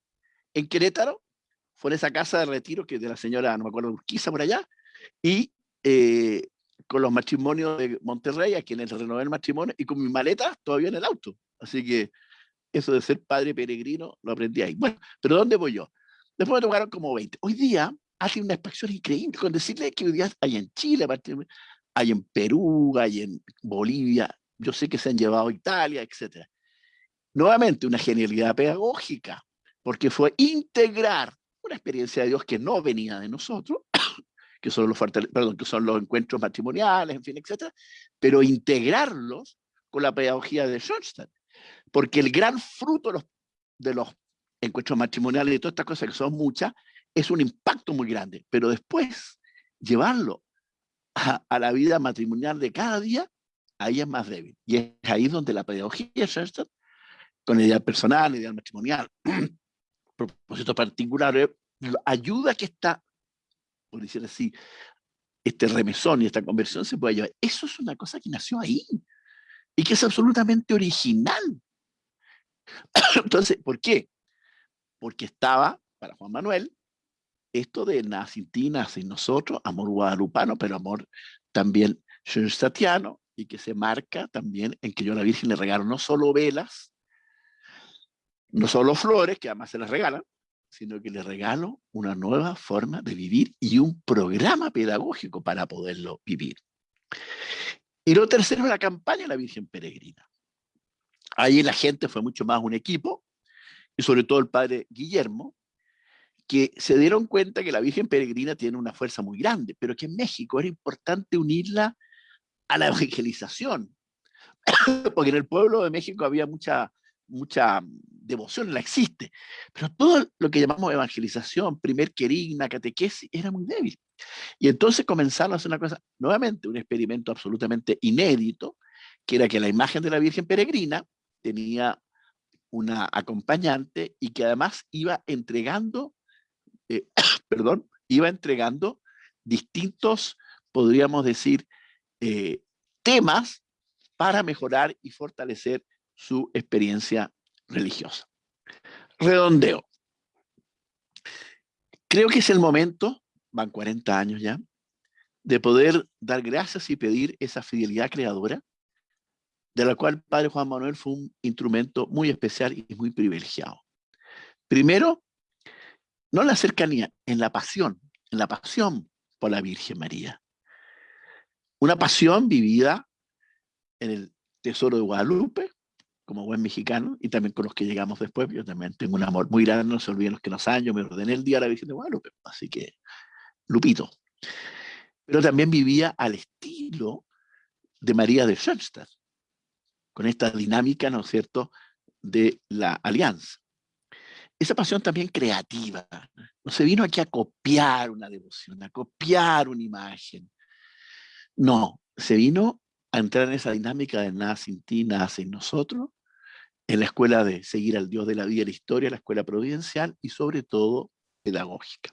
en Querétaro, fue en esa casa de retiro que de la señora, no me acuerdo, Urquiza por allá, y eh, con los matrimonios de Monterrey, a quienes renové el matrimonio, y con mi maleta todavía en el auto. Así que eso de ser padre peregrino lo aprendí ahí. Bueno, pero ¿dónde voy yo? Después me tocaron como 20. Hoy día hace una expansión increíble con decirle que hoy día hay en Chile, hay en Perú, hay en Bolivia, yo sé que se han llevado a Italia, etc. Nuevamente, una genialidad pedagógica, porque fue integrar una experiencia de Dios que no venía de nosotros, que son los, encuentros matrimoniales, en fin, etcétera, pero integrarlos con la pedagogía de Schoenstatt. Porque el gran fruto de los, encuentros matrimoniales y todas estas cosas que son muchas, es un impacto muy grande. Pero después, llevarlo a, a la vida matrimonial de cada día, ahí es más débil. Y es ahí donde la pedagogía de Schoenstatt, con el ideal personal, el ideal matrimonial, propósitos particulares, ayuda a que esta por decir así, este remesón y esta conversión se puede llevar. Eso es una cosa que nació ahí y que es absolutamente original. Entonces, ¿por qué? Porque estaba, para Juan Manuel, esto de nada sin ti, nada sin nosotros, amor guadalupano, pero amor también schoenstattiano, y que se marca también en que yo a la Virgen le regalo no solo velas, no solo flores, que además se las regalan, sino que le regalo una nueva forma de vivir y un programa pedagógico para poderlo vivir. Y lo tercero es la campaña de la Virgen Peregrina. Ahí la gente fue mucho más un equipo, y sobre todo el padre Guillermo, que se dieron cuenta que la Virgen Peregrina tiene una fuerza muy grande, pero que en México era importante unirla a la evangelización, porque en el pueblo de México había mucha, mucha devoción, la existe, pero todo lo que llamamos evangelización, primer querigma, catequesis, era muy débil. Y entonces comenzaron a hacer una cosa, nuevamente un experimento absolutamente inédito, que era que la imagen de la Virgen Peregrina tenía una acompañante y que además iba entregando, eh, perdón, iba entregando distintos, podríamos decir, eh, temas para mejorar y fortalecer su experiencia religiosa. Redondeo. Creo que es el momento, van 40 años ya, de poder dar gracias y pedir esa fidelidad creadora, de la cual Padre Juan Manuel fue un instrumento muy especial y muy privilegiado. Primero, no en la cercanía, en la pasión, en la pasión por la Virgen María. Una pasión vivida en el Tesoro de Guadalupe, como buen mexicano, y también con los que llegamos después, yo también tengo un amor muy grande, no se olviden los que nos años, me ordené el día a la Virgen de Guadalupe, así que, Lupito. Pero también vivía al estilo de María de Schoenstatt, con esta dinámica, ¿no es cierto?, de la alianza. Esa pasión también creativa, no se vino aquí a copiar una devoción, a copiar una imagen. No, se vino a entrar en esa dinámica de nada sin ti, nada sin nosotros, en la escuela de seguir al Dios de la vida y la historia, la escuela providencial y sobre todo pedagógica.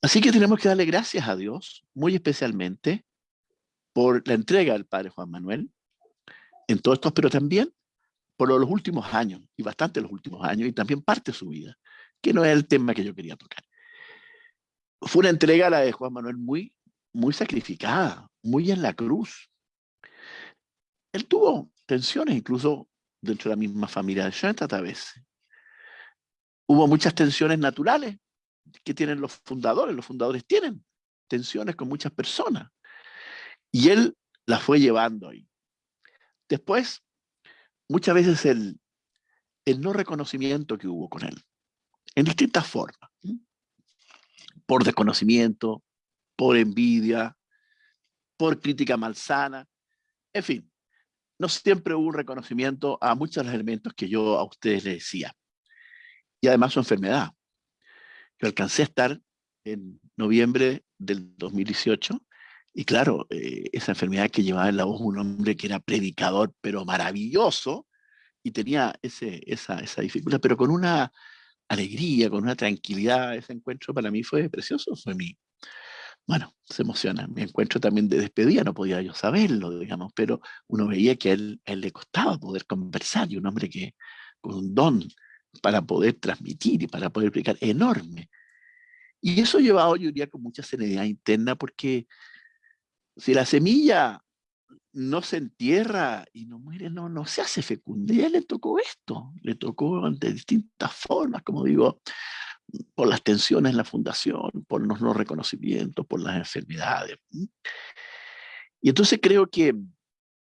Así que tenemos que darle gracias a Dios, muy especialmente, por la entrega del Padre Juan Manuel en todos estos, pero también por los últimos años, y bastante los últimos años, y también parte de su vida, que no es el tema que yo quería tocar. Fue una entrega la de Juan Manuel muy, muy sacrificada, muy en la cruz. Él tuvo tensiones, incluso dentro de la misma familia de Schoenstatt a veces. Hubo muchas tensiones naturales que tienen los fundadores. Los fundadores tienen tensiones con muchas personas. Y él las fue llevando ahí. Después, muchas veces el, el no reconocimiento que hubo con él, en distintas formas. por desconocimiento, por envidia, por crítica malsana, en fin, no siempre hubo un reconocimiento a muchos de los elementos que yo a ustedes les decía. Y además su enfermedad. Yo alcancé a estar en noviembre del 2018 y claro, eh, esa enfermedad que llevaba en la voz un hombre que era predicador, pero maravilloso, y tenía ese, esa, esa dificultad, pero con una alegría, con una tranquilidad, ese encuentro para mí fue precioso, fue mi, bueno, se emociona. Mi encuentro también de despedida, no podía yo saberlo, digamos, pero uno veía que a él, él le costaba poder conversar, y un hombre que con un don para poder transmitir y para poder explicar enorme. Y eso llevado, yo diría, con mucha serenidad interna, porque si la semilla no se entierra y no muere, no, no se hace fecunda. Y a él le tocó esto, le tocó de distintas formas, como digo, por las tensiones en la fundación, por los no reconocimientos, por las enfermedades. Y entonces creo que,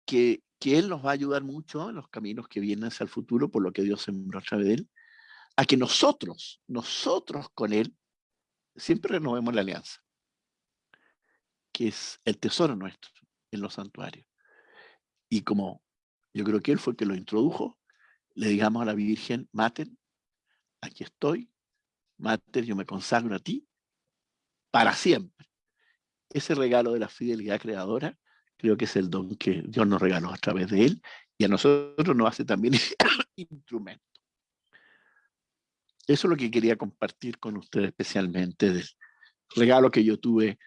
que, que, Él nos va a ayudar mucho en los caminos que vienen hacia el futuro, por lo que Dios sembró a través de Él, a que nosotros, nosotros con Él, siempre renovemos la alianza, que es el tesoro nuestro en los santuarios. Y como yo creo que Él fue el que lo introdujo, le digamos a la Virgen, maten, aquí estoy, Mater, yo me consagro a ti para siempre. Ese regalo de la fidelidad creadora creo que es el don que Dios nos regaló a través de él y a nosotros nos hace también instrumento. Eso es lo que quería compartir con ustedes especialmente del regalo que yo tuve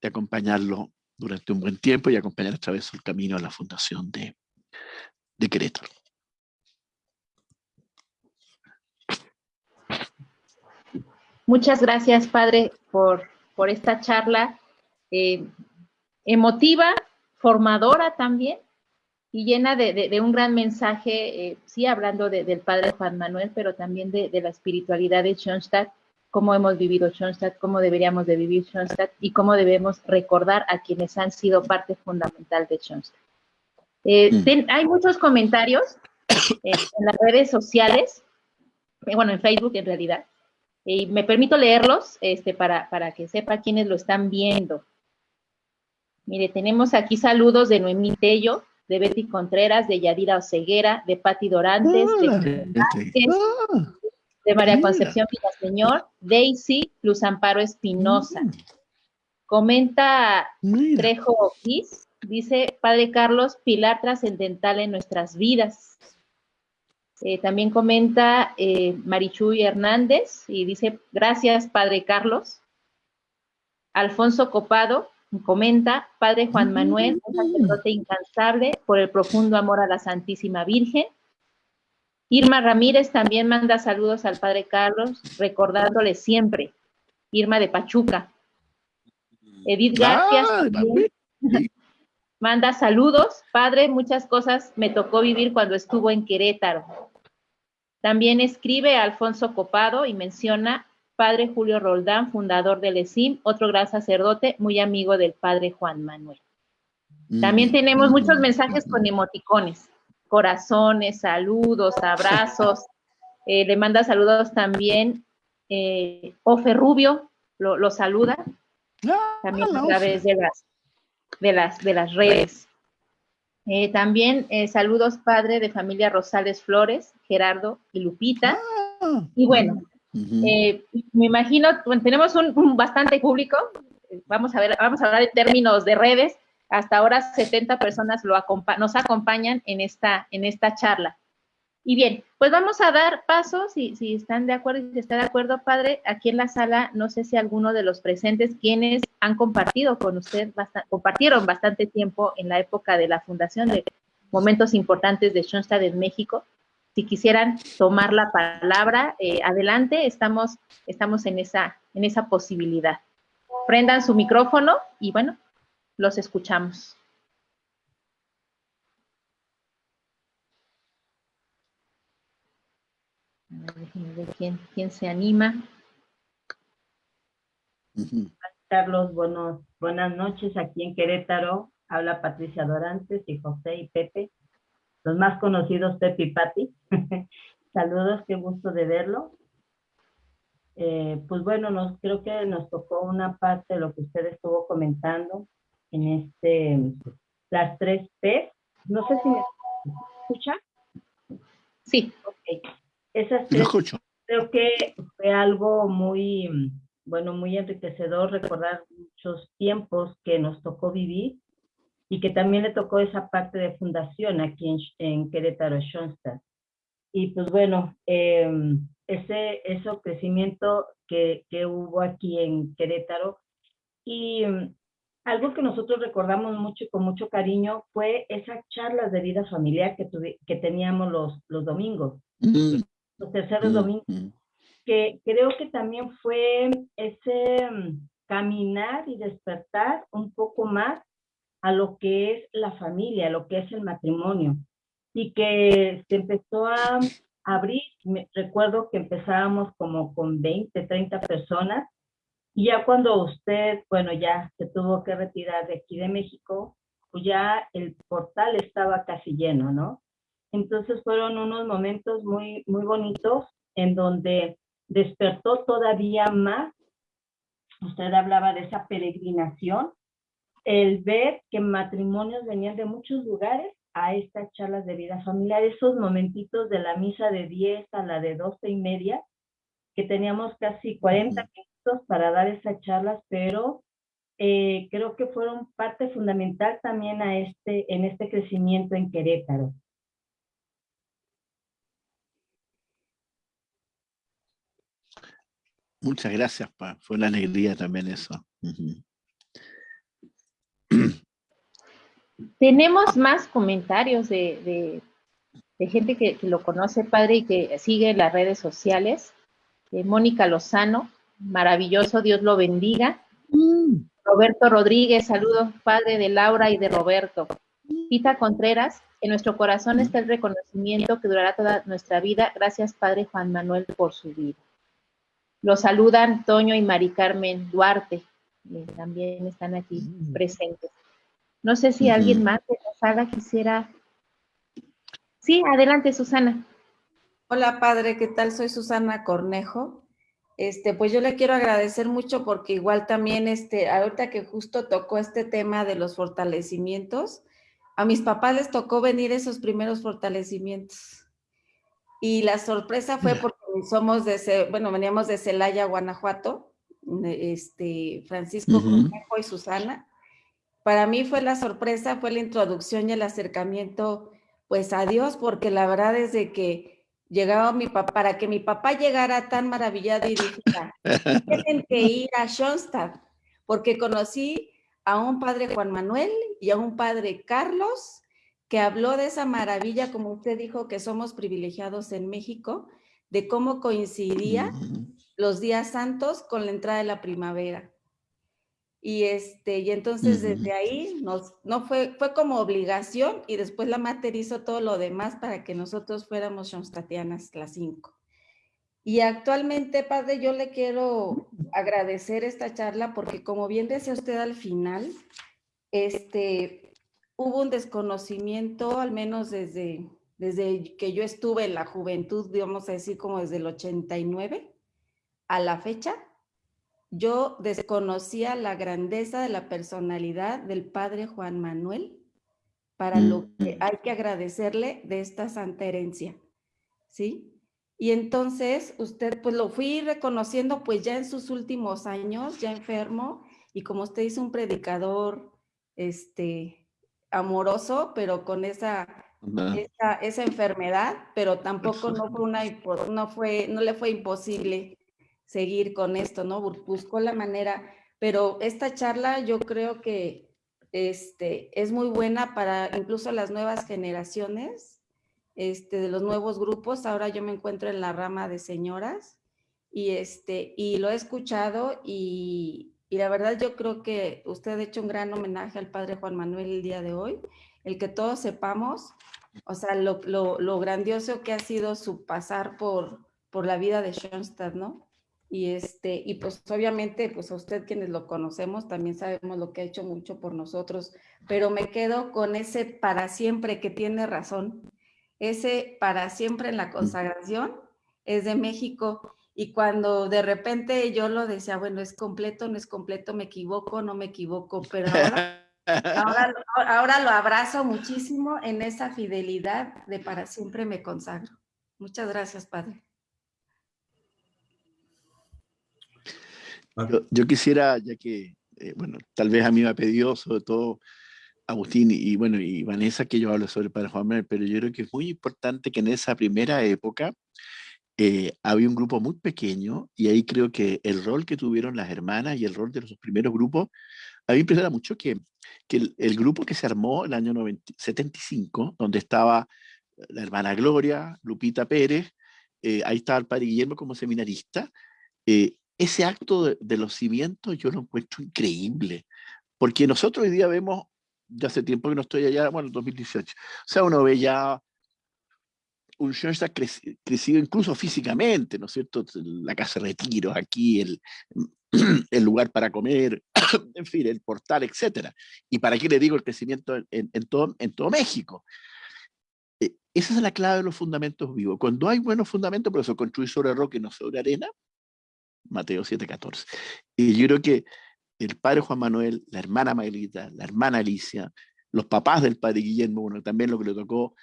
de acompañarlo durante un buen tiempo y acompañar a través del camino a la fundación de, de. Muchas gracias, Padre, por, por esta charla eh, emotiva, formadora también, y llena de, un gran mensaje, eh, sí, hablando del Padre Juan Manuel, pero también de, la espiritualidad de Schoenstatt, cómo hemos vivido Schoenstatt, cómo deberíamos de vivir Schoenstatt y cómo debemos recordar a quienes han sido parte fundamental de Schoenstatt. Eh, mm. hay muchos comentarios en las redes sociales, bueno, en Facebook en realidad, y me permito leerlos este, para, para que sepa quiénes lo están viendo. Mire, tenemos aquí saludos de Noemí Tello, de Betty Contreras, de Yadira Oceguera, de Patti Dorantes, de, ah, de María Concepción Villaseñor, Daisy Luz Amparo Espinosa. Mm. Comenta Trejo Gis, dice, Padre Carlos, pilar trascendental en nuestras vidas. Eh, también comenta eh, Marichuy Hernández y dice, gracias, Padre Carlos. Alfonso Copado comenta, Padre Juan Manuel, un sacerdote incansable por el profundo amor a la Santísima Virgen. Irma Ramírez también manda saludos al Padre Carlos, recordándole siempre. Irma de Pachuca. Edith García manda saludos. Padre, muchas cosas me tocó vivir cuando estuvo en Querétaro. También escribe Alfonso Copado y menciona Padre Julio Roldán, fundador del ESIM, otro gran sacerdote, muy amigo del Padre Juan Manuel. También mm. tenemos muchos mensajes con emoticones, corazones, saludos, abrazos. Eh, le manda saludos también eh, Ofe Rubio, lo, saluda, ah, también a través de las, de las, de las redes. Eh, también eh, saludos padre de familia Rosales Flores, Gerardo y Lupita. Ah, y bueno, eh, me imagino, tenemos un, bastante público, vamos a ver, vamos a hablar en términos de redes. Hasta ahora 70 personas lo nos acompañan en esta, en esta charla. Y bien, pues vamos a dar pasos, si, están de acuerdo, si está de acuerdo, padre, aquí en la sala, no sé si alguno de los presentes, quienes han compartido con usted, compartieron bastante tiempo en la época de la fundación de momentos importantes de Schoenstatt en México, si quisieran tomar la palabra, eh, adelante, estamos, estamos en, esa, en esa posibilidad. Prendan su micrófono y bueno, los escuchamos. Quién, se anima. Carlos, buenos, buenas noches. Aquí en Querétaro habla Patricia Dorantes y José y Pepe, los más conocidos Pepe y Pati. Saludos, qué gusto de verlo. eh, pues bueno, nos, creo que nos tocó una parte de lo que usted estuvo comentando en este, las tres P. No sé si me escucha. Sí. Okay. Esas tres, escucho. creo que fue algo muy, bueno, muy enriquecedor recordar muchos tiempos que nos tocó vivir y que también le tocó esa parte de fundación aquí en, en Querétaro, Schoenstatt. Y pues bueno, eh, ese, ese crecimiento que, que, hubo aquí en Querétaro. Y mm, algo que nosotros recordamos mucho y con mucho cariño fue esas charlas de vida familiar que, que teníamos los, los domingos, mm. Los terceros mm, domingos, que creo que también fue ese caminar y despertar un poco más a lo que es la familia, a lo que es el matrimonio, y que se empezó a abrir, me, recuerdo que empezábamos como con 20, 30 personas, y ya cuando usted, bueno, ya se tuvo que retirar de aquí de México, pues ya el portal estaba casi lleno, ¿no? Entonces fueron unos momentos muy, muy bonitos en donde despertó todavía más, usted hablaba de esa peregrinación, el ver que matrimonios venían de muchos lugares a estas charlas de vida familiar, esos momentitos de la misa de 10 a la de 12 y media, que teníamos casi 40 minutos para dar esas charlas, pero eh, creo que fueron parte fundamental también a este, en este crecimiento en Querétaro. Muchas gracias, Pa. Fue una alegría también eso. Tenemos más comentarios de, gente que, lo conoce, padre, y que sigue las redes sociales. Mónica Lozano, maravilloso, Dios lo bendiga. Mm. Roberto Rodríguez, saludos, padre de Laura y de Roberto. Pita Contreras, en nuestro corazón está el reconocimiento que durará toda nuestra vida. Gracias, padre Juan Manuel, por su vida. Lo saludan Toño y Mari Carmen Duarte, también están aquí mm. presentes. No sé si alguien más de la sala quisiera. Sí, adelante, Susana. Hola, padre, ¿qué tal? Soy Susana Cornejo. Este, pues yo le quiero agradecer mucho porque igual también, este, ahorita que justo tocó este tema de los fortalecimientos, a mis papás les tocó venir esos primeros fortalecimientos. Y la sorpresa fue porque somos de, bueno, veníamos de Celaya, Guanajuato, este, Francisco Cornejo y Susana, para mí fue la sorpresa, fue la introducción y el acercamiento pues a Dios, porque la verdad es de que llegaba mi papá, para que mi papá llegara tan maravillado y dijera, tienen que ir a Schoenstatt, porque conocí a un padre Juan Manuel y a un padre Carlos, que habló de esa maravilla, como usted dijo, que somos privilegiados en México, de cómo coincidía los días santos con la entrada de la primavera. Y, este, y entonces desde ahí nos, no fue, fue como obligación y después la mater hizo todo lo demás para que nosotros fuéramos Schoenstattianas las cinco. Y actualmente, padre, yo le quiero agradecer esta charla porque como bien decía usted al final, este, hubo un desconocimiento, al menos desde, desde que yo estuve en la juventud, digamos a decir como desde el 89 a la fecha, yo desconocía la grandeza de la personalidad del padre Juan Manuel, para lo que hay que agradecerle de esta santa herencia, ¿sí? Y entonces usted, pues lo fui reconociendo pues ya en sus últimos años, ya enfermo, y como usted dice, un predicador, este, amoroso, pero con esa, esa, esa, enfermedad, pero tampoco no fue una, no fue, no le fue imposible seguir con esto, ¿no? Buscó la manera, pero esta charla yo creo que este, es muy buena para incluso las nuevas generaciones, este, de los nuevos grupos. Ahora yo me encuentro en la rama de señoras y, este, y lo he escuchado y, y la verdad yo creo que usted ha hecho un gran homenaje al padre Juan Manuel el día de hoy, el que todos sepamos, o sea, lo, lo, lo grandioso que ha sido su pasar por, por la vida de Schoenstatt, ¿no? Y, este, y pues obviamente, pues a usted quienes lo conocemos también sabemos lo que ha hecho mucho por nosotros, pero me quedo con ese para siempre que tiene razón. Ese para siempre en la consagración es de México y cuando de repente yo lo decía, bueno, es completo, no es completo, me equivoco, no me equivoco, pero ahora, ahora, lo abrazo muchísimo en esa fidelidad de para siempre me consagro. Muchas gracias, Padre. Yo, quisiera, ya que, eh, bueno, tal vez a mí me ha pedido, sobre todo Agustín y, bueno, y Vanessa, que yo hablo sobre el Padre Juan Manuel, pero yo creo que es muy importante que en esa primera época eh, había un grupo muy pequeño y ahí creo que el rol que tuvieron las hermanas y el rol de los primeros grupos, a mí me impresiona mucho que, el, grupo que se armó en el año 75, donde estaba la hermana Gloria, Lupita Pérez, eh, ahí estaba el padre Guillermo como seminarista, eh, ese acto de, los cimientos yo lo encuentro increíble, porque nosotros hoy día vemos, ya hace tiempo que no estoy allá, bueno, 2018, o sea, uno ve ya un está crecido incluso físicamente, ¿no es cierto? La casa de retiro, aquí, el lugar para comer, en fin, el portal, etc. ¿Y para qué le digo el crecimiento en, todo, en todo México? Eh, esa es la clave de los fundamentos vivos. Cuando hay buenos fundamentos, por eso construir sobre roca y no sobre arena, Mateo 7:14. Y yo creo que el padre Juan Manuel, la hermana Maelita, la hermana Alicia, los papás del padre Guillermo, bueno, también lo que le tocó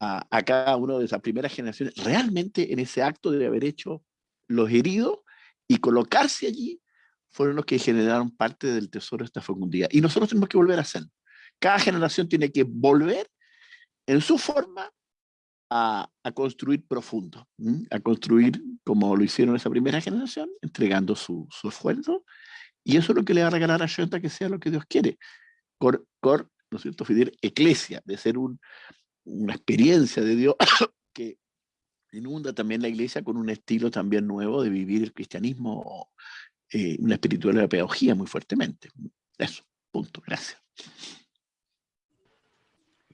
a, cada uno de esas primeras generaciones, realmente en ese acto de haber hecho los heridos y colocarse allí, fueron los que generaron parte del tesoro de esta fecundidad. Y nosotros tenemos que volver a hacer. Cada generación tiene que volver en su forma a, construir profundo, a construir como lo hicieron esa primera generación, entregando su, su, esfuerzo. Y eso es lo que le va a regalar a Shanta que sea lo que Dios quiere. Cor, cor ¿no es cierto? Fidel, eclesia, de ser un, una experiencia de Dios que inunda también la iglesia con un estilo también nuevo de vivir el cristianismo, eh, una espiritualidad pedagogía muy fuertemente. Eso, punto, gracias.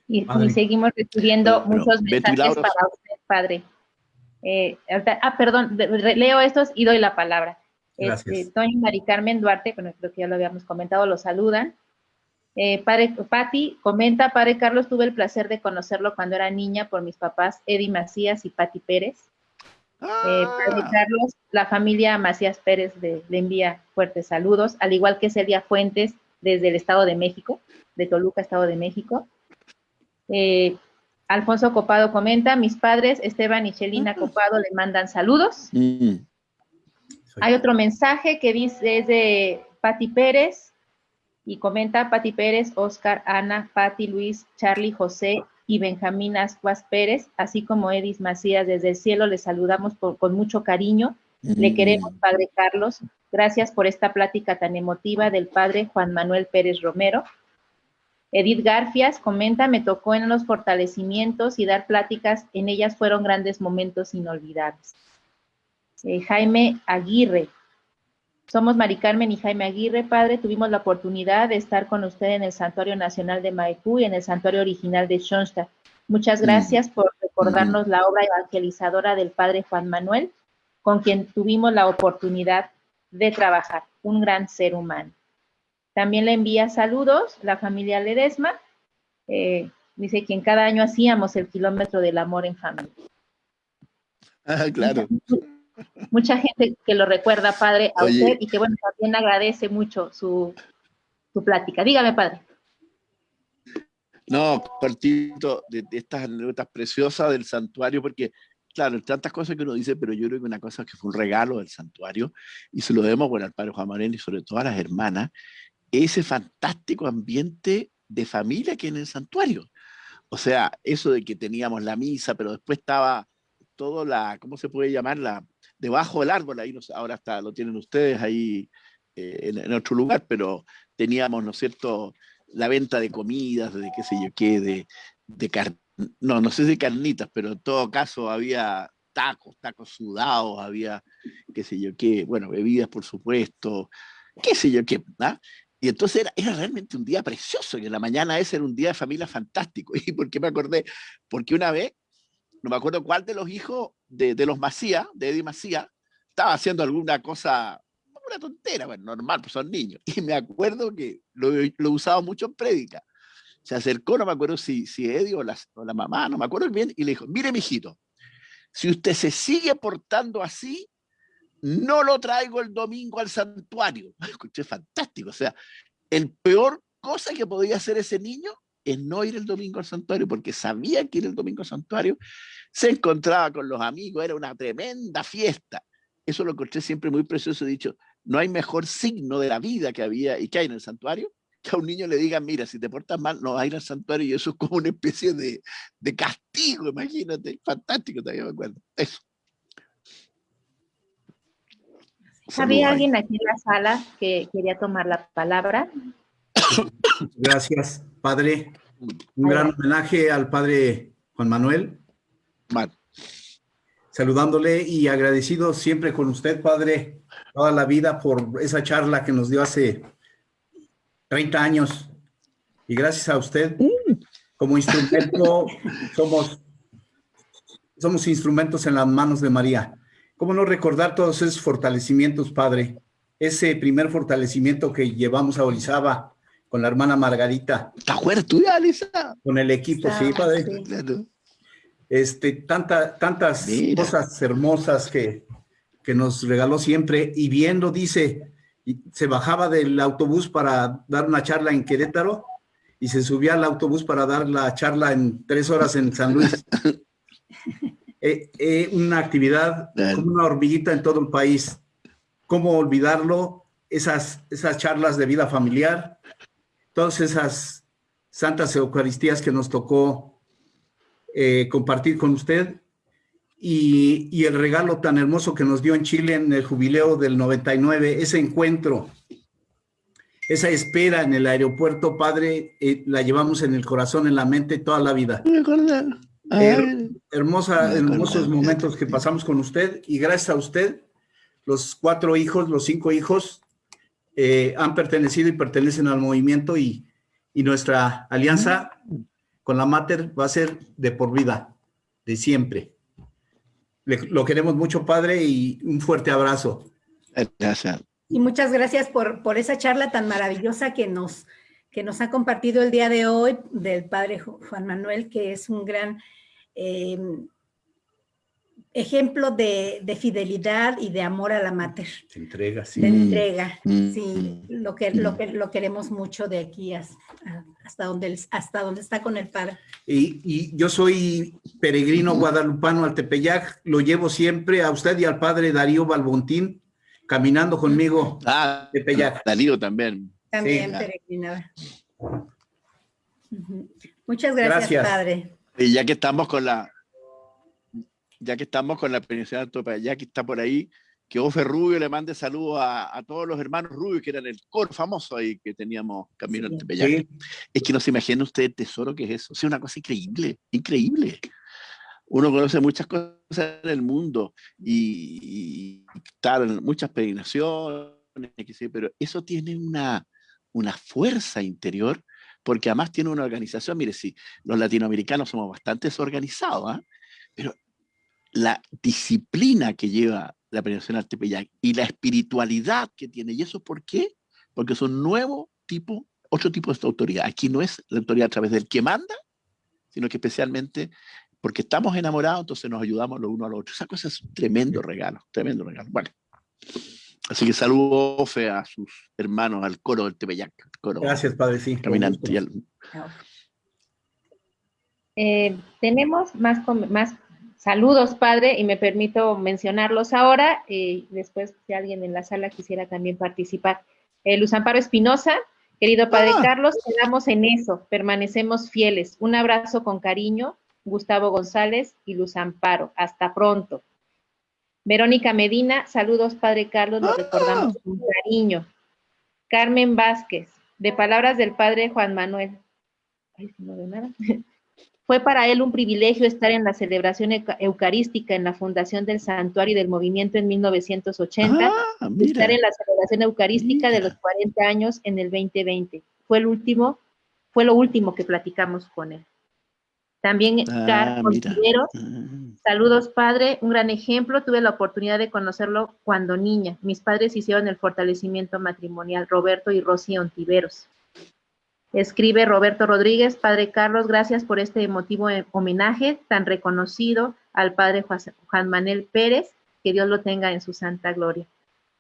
Y, seguimos recibiendo muchos mensajes para usted, padre. Eh, ah, perdón, leo estos y doy la palabra. Este, Toño Mari Carmen Duarte, con creo que ya lo habíamos comentado, lo saludan. Eh, padre Patti comenta, padre Carlos, tuve el placer de conocerlo cuando era niña por mis papás Eddie Macías y Patti Pérez. Eh, ah. Carlos, la familia Macías Pérez le, envía fuertes saludos, al igual que Celia Fuentes desde el Estado de México, de Toluca, Estado de México. Eh, Alfonso Copado comenta, mis padres, Esteban y Chelina Copado, le mandan saludos. Mm. Hay otro mensaje que dice, es de Patti Pérez, y comenta Pati Pérez, Oscar, Ana, Pati, Luis, Charlie, José y Benjamín Ascuas Pérez, así como Edis Macías desde el cielo, les saludamos con mucho cariño. Le mm. queremos, Padre Carlos. Gracias por esta plática tan emotiva del Padre Juan Manuel Pérez Romero. Edith Garfias comenta, me tocó en los fortalecimientos y dar pláticas, en ellas fueron grandes momentos inolvidables. Eh, Jaime Aguirre, somos Mari Carmen y Jaime Aguirre, padre. Tuvimos la oportunidad de estar con usted en el Santuario Nacional de Maipú y en el Santuario Original de Schoenstatt. Muchas gracias por recordarnos la obra evangelizadora del padre Juan Manuel, con quien tuvimos la oportunidad de trabajar. Un gran ser humano. También le envía saludos la familia Ledesma. Eh, dice que en cada año hacíamos el kilómetro del amor en familia. Ah, claro mucha gente que lo recuerda, padre, a usted y que, bueno, también agradece mucho su, su plática. Dígame, padre. No, partito de, estas anécdotas preciosas del santuario, porque, claro, tantas cosas que uno dice, pero yo creo que una cosa que fue un regalo del santuario, y se lo debemos bueno, al padre Juan Manuel y sobre todo a las hermanas, ese fantástico ambiente de familia que en el santuario. O sea, eso de que teníamos la misa, pero después estaba todo la, ¿cómo se puede llamar? La, debajo del árbol, ahí no, ahora está, lo tienen ustedes ahí eh, en, otro lugar, pero teníamos, ¿no es cierto?, la venta de comidas, de qué sé yo qué, de, de no, no sé si carnitas, pero en todo caso había tacos, tacos sudados, había qué sé yo qué, bueno, bebidas por supuesto, qué sé yo qué, ¿ah? Y entonces era, era, realmente un día precioso, en la mañana ese era un día de familia fantástico. ¿Y por qué me acordé? Porque una vez no me acuerdo cuál de los hijos de, de los Macías, de Eddie Macías, estaba haciendo alguna cosa, una tontera, bueno, normal, pues son niños. Y me acuerdo que lo, lo usaba mucho en prédica. Se acercó, no me acuerdo si, si Eddie o la, o la mamá, no me acuerdo bien, y le dijo, mire, mijito, si usted se sigue portando así, no lo traigo el domingo al santuario. Escuché fantástico. O sea, el peor cosa que podía hacer ese niño es no ir el domingo al santuario, porque sabía que ir el domingo al santuario se encontraba con los amigos, era una tremenda fiesta. Eso lo encontré siempre muy precioso, dicho, no hay mejor signo de la vida que había y que hay en el santuario, que a un niño le digan, mira, si te portas mal, no vas a ir al santuario, y eso es como una especie de, de castigo, imagínate, fantástico, todavía me acuerdo. Eso. ¿Había alguien aquí en la sala que quería tomar la palabra? Gracias, padre. Un gran homenaje al padre Juan Manuel. Saludándole y agradecido siempre con usted, padre, toda la vida por esa charla que nos dio hace 30 años. Y gracias a usted, como instrumento, somos, somos instrumentos en las manos de María. ¿Cómo no recordar todos esos fortalecimientos, padre? Ese primer fortalecimiento que llevamos a Orizaba con la hermana Margarita. ¿Está fuerte Alisa? Con el equipo, sí, padre. Este, tanta, tantas cosas hermosas que, que nos regaló siempre. Y viendo, dice, se bajaba del autobús para dar una charla en Querétaro y se subía al autobús para dar la charla en tres horas en San Luis. Eh, eh, una actividad como una hormiguita en todo el país. ¿Cómo olvidarlo? Esas, esas charlas de vida familiar, todas esas santas Eucaristías que nos tocó eh, compartir con usted y, y, el regalo tan hermoso que nos dio en Chile en el jubileo del 99, ese encuentro, esa espera en el aeropuerto, Padre, la llevamos en el corazón, en la mente toda la vida. Hermosa, hermosos momentos que pasamos con usted y gracias a usted, los cuatro hijos, los cinco hijos eh, han pertenecido y pertenecen al movimiento y, y nuestra alianza con la Mater va a ser de por vida, de siempre. lo queremos mucho, Padre, y un fuerte abrazo. Gracias. Y muchas gracias por, por esa charla tan maravillosa que nos, que nos ha compartido el día de hoy del Padre Juan Manuel, que es un gran Em, ejemplo de, fidelidad y de amor a la mater. Se entrega, sí. De entrega, mm. sí. Mm. Lo, que, lo, que, lo queremos mucho de aquí hasta, donde, hasta donde está con el Padre. Y, yo soy peregrino guadalupano al Tepeyac, lo llevo siempre a usted y al Padre Darío Balbontín, caminando conmigo. Ah, Tepeyac. Darío también. También peregrinaba. Muchas gracias, Padre. Y ya que estamos con la, ya que estamos con la península de ya que está por ahí, que Ofe Rubio le mande saludos a, todos los hermanos Rubio, que eran el coro famoso ahí que teníamos camino sí, Tepeyac. Es que no se imagina usted el tesoro que es eso. Es una cosa increíble, increíble. Uno conoce muchas cosas en el mundo y, tal, muchas peregrinaciones, pero eso tiene una, una fuerza interior porque además tiene una organización, mire, si los latinoamericanos somos bastante desorganizados, ¿ah? pero la disciplina que lleva la peregrinación al Tepeyac y la espiritualidad que tiene, ¿y eso por qué? Porque son nuevo tipo, otro tipo de autoridad. Aquí no es la autoridad a través del que manda, sino que especialmente porque estamos enamorados, entonces nos ayudamos los uno al otro. Esa cosa es un tremendo regalo, tremendo regalo. Bueno. Así que saludo a sus hermanos, al coro del Tepeyac. Gracias, Padre, sí. Caminante. Eh, tenemos más, más saludos, Padre, y me permito mencionarlos ahora. Eh, después, si alguien en la sala quisiera también participar. Eh, Luz Amparo Espinosa, querido Padre ah. Carlos, quedamos en eso, permanecemos fieles. Un abrazo con cariño, Gustavo González y Luz Amparo. Hasta pronto. Verónica Medina, saludos Padre Carlos, lo recordamos ah. con cariño. Carmen Vázquez, de palabras del Padre Juan Manuel. Ay, no veo nada. Fue para él un privilegio estar en la celebración eucarística en la fundación del Santuario y del Movimiento en 1980, ah, estar en la celebración eucarística de los 40 años en el 2020. Fue el último, fue lo último que platicamos con él. También ah, mm. saludos padre, un gran ejemplo, tuve la oportunidad de conocerlo cuando niña. Mis padres hicieron el fortalecimiento matrimonial, Roberto y Rosy Ontiveros. Escribe Roberto Rodríguez, Padre Carlos, gracias por este emotivo homenaje tan reconocido al Padre Juan Manuel Pérez. que Dios lo tenga en su santa gloria.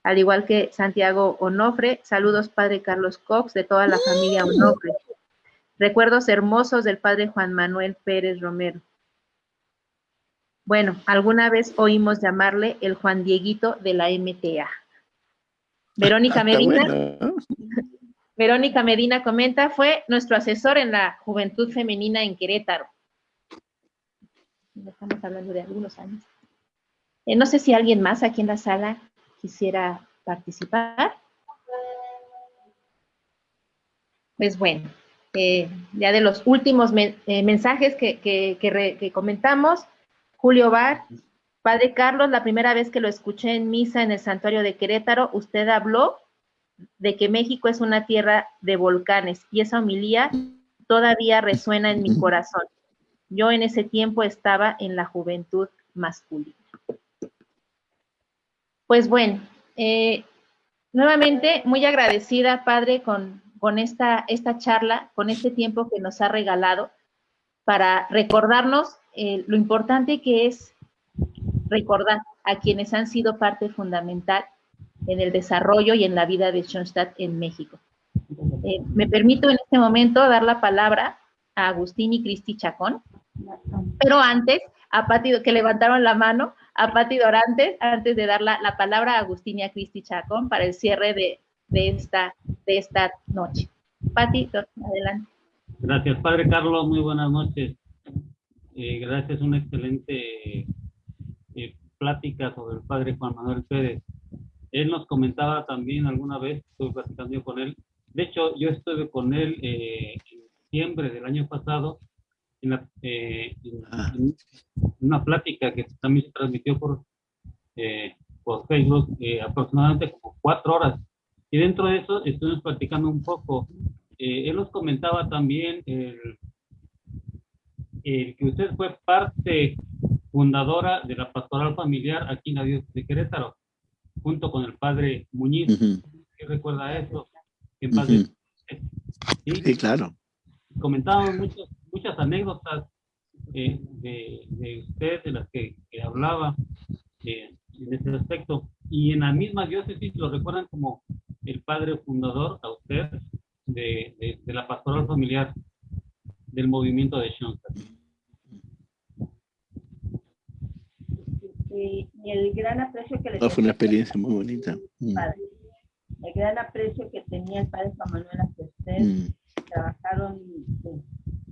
Al igual que Santiago Onofre, saludos Padre Carlos Cox, de toda la familia Onofre. Recuerdos hermosos del Padre Juan Manuel Pérez Romero. Bueno, alguna vez oímos llamarle el Juan Dieguito de la MTA. Verónica Medina. Verónica Medina comenta, fue nuestro asesor en la juventud femenina en Querétaro. Estamos hablando de algunos años. Eh, no sé si alguien más aquí en la sala quisiera participar. Pues bueno, eh, ya de los últimos eh, mensajes que, que, comentamos, Julio Bar, Padre Carlos, la primera vez que lo escuché en misa en el santuario de Querétaro, usted habló de que México es una tierra de volcanes y esa homilía todavía resuena en mi corazón. Yo en ese tiempo estaba en la juventud masculina. Pues bueno, eh, nuevamente muy agradecida, Padre, con, con esta, esta charla, con este tiempo que nos ha regalado para recordarnos eh, lo importante que es recordar a quienes han sido parte fundamental en el desarrollo y en la vida de Schoenstatt en México. Eh, me permito en este momento dar la palabra a Agustín y Cristi Chacón, pero antes, a Pati, que levantaron la mano, a Pati Dorantes, antes de dar la, palabra a Agustín y a Cristi Chacón para el cierre de, esta, de esta noche. Pati, adelante. Gracias, Padre Carlos, muy buenas noches. Eh, gracias, una excelente eh, plática sobre el Padre Juan Manuel Pérez. Él nos comentaba también alguna vez, estuve platicando con él, de hecho yo estuve con él eh, en diciembre del año pasado en, eh, ah. una plática que también se transmitió por, eh, por Facebook aproximadamente como cuatro horas. Y dentro de eso estuvimos platicando un poco. él nos comentaba también el, que usted fue parte fundadora de la pastoral familiar aquí en la diócesis de Querétaro junto con el padre Muñiz. ¿Qué recuerda eso? sí, claro. Comentábamos muchas, muchas anécdotas eh, de, de, usted, de las que, hablaba eh, en ese aspecto. Y en la misma diócesis lo recuerdan como el padre fundador a usted de, de, la pastoral familiar del movimiento de Schoenstatt. Y, el gran aprecio que le fue una experiencia muy bonita. Mm. El gran aprecio que tenía el padre Juan Manuel hacia usted. Mm. Trabajaron pues,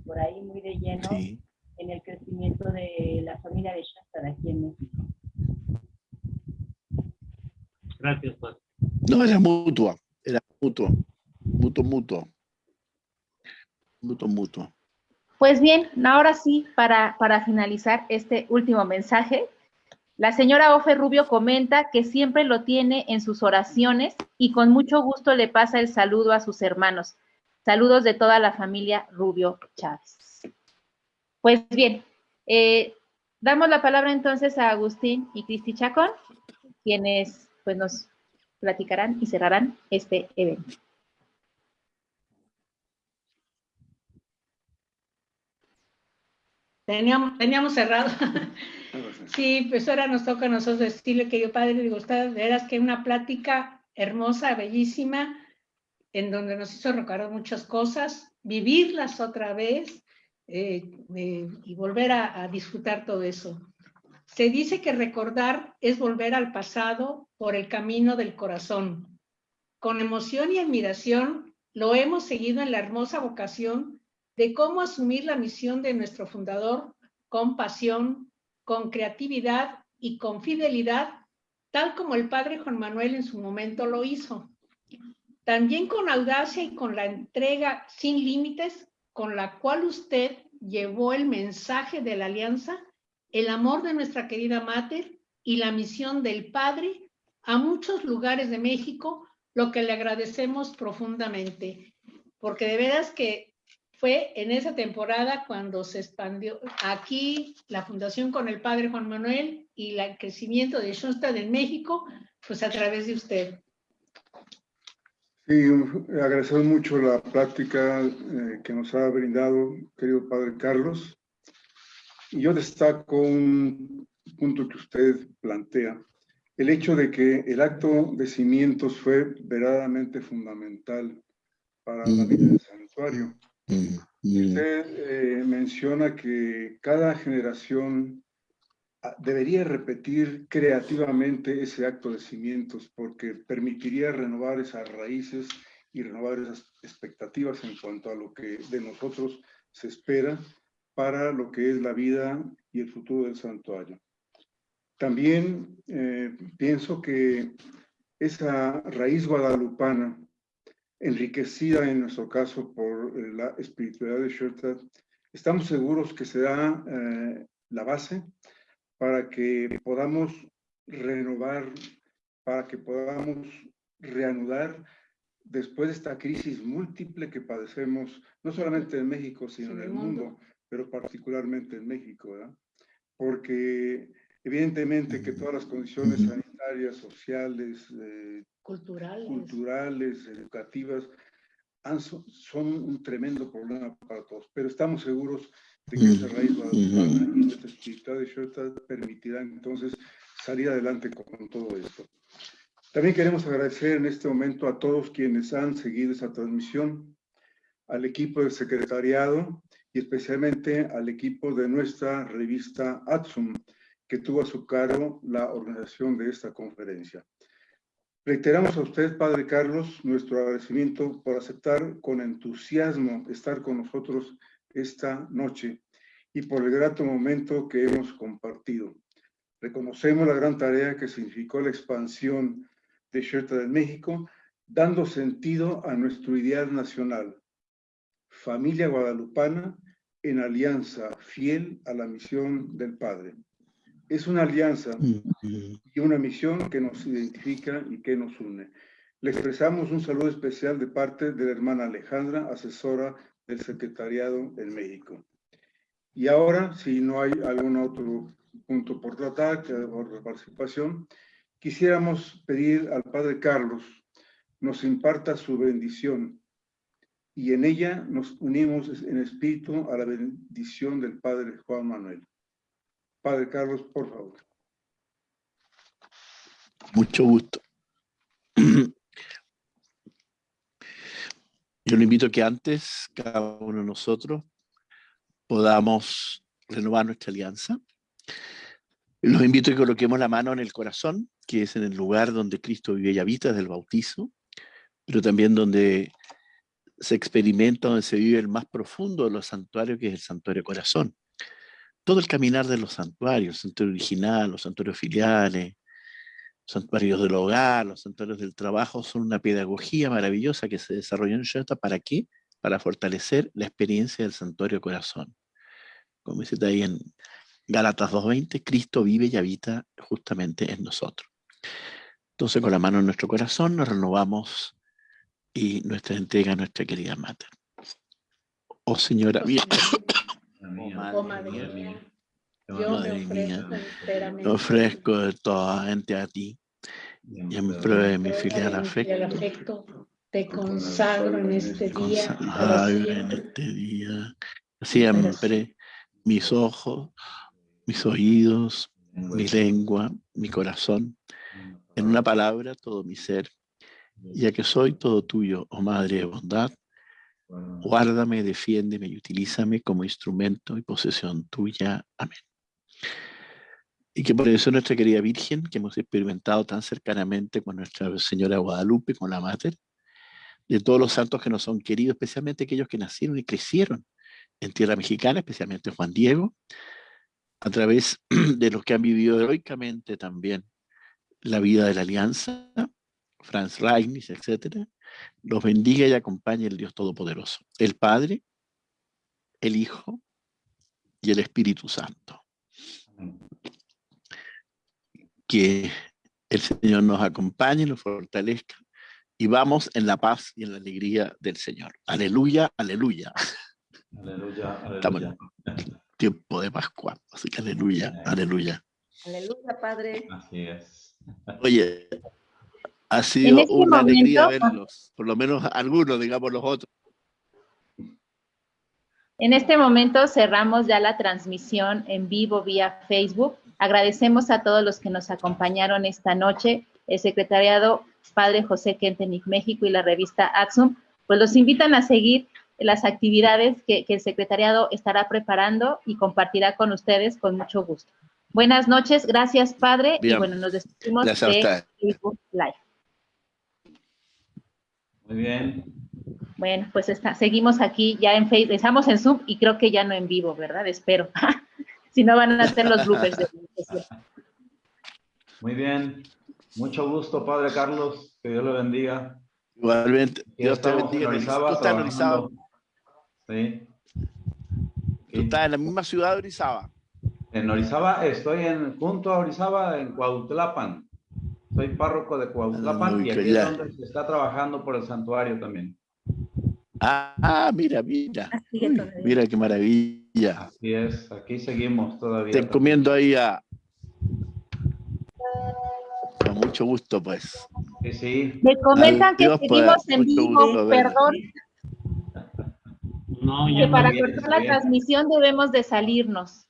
por ahí muy de lleno en el crecimiento de la familia de Shasta de aquí en México. Gracias, padre. No, era mutua, era mutuo, mutuo, mutuo. Mutuo, mutuo. Pues bien, ahora sí, para, para finalizar este último mensaje, la señora Ofe Rubio comenta que siempre lo tiene en sus oraciones y con mucho gusto le pasa el saludo a sus hermanos. Saludos de toda la familia Rubio Chávez. Pues bien, eh, damos la palabra entonces a Agustín y Cristi Chacón, quienes pues nos platicarán y cerrarán este evento. Teníamos, teníamos cerrado. Sí, pues ahora nos toca a nosotros decirle que yo, padre, digo, usted, veras que una plática hermosa, bellísima, en donde nos hizo recordar muchas cosas, vivirlas otra vez eh, y volver a, a disfrutar todo eso. Se dice que recordar es volver al pasado por el camino del corazón. Con emoción y admiración lo hemos seguido en la hermosa vocación de cómo asumir la misión de nuestro fundador con pasión, con creatividad y con fidelidad, tal como el padre Juan Manuel en su momento lo hizo. También con audacia y con la entrega sin límites con la cual usted llevó el mensaje de la alianza, el amor de nuestra querida Mater y la misión del Padre a muchos lugares de México, lo que le agradecemos profundamente, porque de veras que fue en esa temporada cuando se expandió aquí la fundación con el padre Juan Manuel y el crecimiento de Schoenstatt en México, pues a través de usted. Sí, agradecer mucho la práctica eh, que nos ha brindado, querido padre Carlos. Y yo destaco un punto que usted plantea. el hecho de que el acto de cimientos fue verdaderamente fundamental para la vida del santuario. Usted eh, menciona que cada generación ah, debería repetir creativamente ese acto de cimientos porque permitiría renovar esas raíces y renovar esas expectativas en cuanto a lo que de nosotros se espera para lo que es la vida y el futuro del santuario. También eh, pienso que esa raíz guadalupana, enriquecida en nuestro caso por eh, la espiritualidad de Schoenstatt, estamos seguros que será eh, la base para que podamos renovar, para que podamos reanudar después de esta crisis múltiple que padecemos, no solamente en México, sino en el mundo, pero particularmente en México, ¿verdad? Porque Evidentemente que todas las condiciones sanitarias, sociales, eh, culturales. culturales, educativas, son un tremendo problema para todos, pero estamos seguros de que esa raíz y nuestra espiritualidad de Shota permitirán entonces salir adelante con todo esto. También queremos agradecer en este momento a todos quienes han seguido esa transmisión, al equipo del secretariado y especialmente al equipo de nuestra revista ATSUM, que tuvo a su cargo la organización de esta conferencia. Reiteramos a usted, Padre Carlos, nuestro agradecimiento por aceptar con entusiasmo estar con nosotros esta noche y por el grato momento que hemos compartido. Reconocemos la gran tarea que significó la expansión de Sherta del México, dando sentido a nuestro ideal nacional, familia guadalupana en alianza fiel a la misión del Padre es una alianza y una misión que nos identifica y que nos une. Le expresamos un saludo especial de parte de la hermana Alejandra, asesora del Secretariado en México. Y ahora, si no hay algún otro punto por tratar, por participación, quisiéramos pedir al Padre Carlos nos imparta su bendición y en ella nos unimos en espíritu a la bendición del Padre Juan Manuel. Padre Carlos, por favor. Mucho gusto. Yo le invito a que antes, cada uno de nosotros, podamos renovar nuestra alianza. Los invito a que coloquemos la mano en el corazón, que es en el lugar donde Cristo vive y habita desde el bautizo, pero también donde se experimenta, donde se vive el más profundo de los santuarios, que es el santuario corazón todo el caminar de los santuarios, el santuario original, los santuarios filiales, los santuarios del hogar, los santuarios del trabajo, son una pedagogía maravillosa que se desarrolló en Shota. ¿Para qué? Para fortalecer la experiencia del santuario corazón. Como dice ahí en Gálatas 2.20, Cristo vive y habita justamente en nosotros. Entonces, con la mano en nuestro corazón, nos renovamos y nuestra entrega a nuestra querida Madre. Oh Señora. Oh, madre, mía, yo me ofrezco, ofrezco de toda gente a ti y en prueba de mi filial afecto. Te consagro en este día. en este día. Siempre mis ojos, mis oídos, mi lengua, mi corazón. En una palabra, todo mi ser. Ya que soy todo tuyo, oh Madre de bondad, Guárdame, defiéndeme y utilízame como instrumento y posesión tuya. Amén. Y que por eso nuestra querida Virgen, que hemos experimentado tan cercanamente con Nuestra Señora Guadalupe, con la Mater, de todos los santos que nos son queridos, especialmente aquellos que nacieron y crecieron en tierra mexicana, especialmente Juan Diego, a través de los que han vivido heroicamente también la vida de la alianza, Franz Reignis, etcétera, los bendiga y acompañe el Dios Todopoderoso, el Padre, el Hijo y el Espíritu Santo. Que el Señor nos acompañe, nos fortalezca y vamos en la paz y en la alegría del Señor. Aleluya, aleluya. Aleluya, aleluya. Estamos en tiempo de Pascua, así que aleluya, aleluya. Aleluya, Padre. Así es. Oye, ha sido este una alegría verlos, por lo menos algunos, digamos los otros. En este momento cerramos ya la transmisión en vivo vía Facebook Agradecemos a todos los que nos acompañaron esta noche, el secretariado Padre José Kentenic México y la revista Axum, pues los invitan a seguir las actividades que, el secretariado estará preparando y compartirá con ustedes con mucho gusto. Buenas noches, gracias Padre, y bueno, nos despedimos de Facebook Live. Muy bien. Bueno, pues está, seguimos aquí ya en Facebook, estamos en Zoom y creo que ya no en vivo, ¿verdad? Espero. si no van a hacer los bloopers de Muy bien. Mucho gusto, Padre Carlos. Que Dios le bendiga. Igualmente. Dios te bendiga. Tú estás en Orizaba. Sí. ¿Tú estás en la misma ciudad de Orizaba? En Orizaba, estoy en, junto a Orizaba, en Cuautlapan. Soy párroco de Cuautlapan y aquí es donde se está trabajando por el santuario también. Ah, mira, mira. mira qué maravilla. Así es, aquí seguimos todavía. Te encomiendo ahí a... Con mucho gusto, pues. Sí, sí. Me comentan que seguimos en vivo, perdón. No, que para cortar la transmisión debemos de salirnos.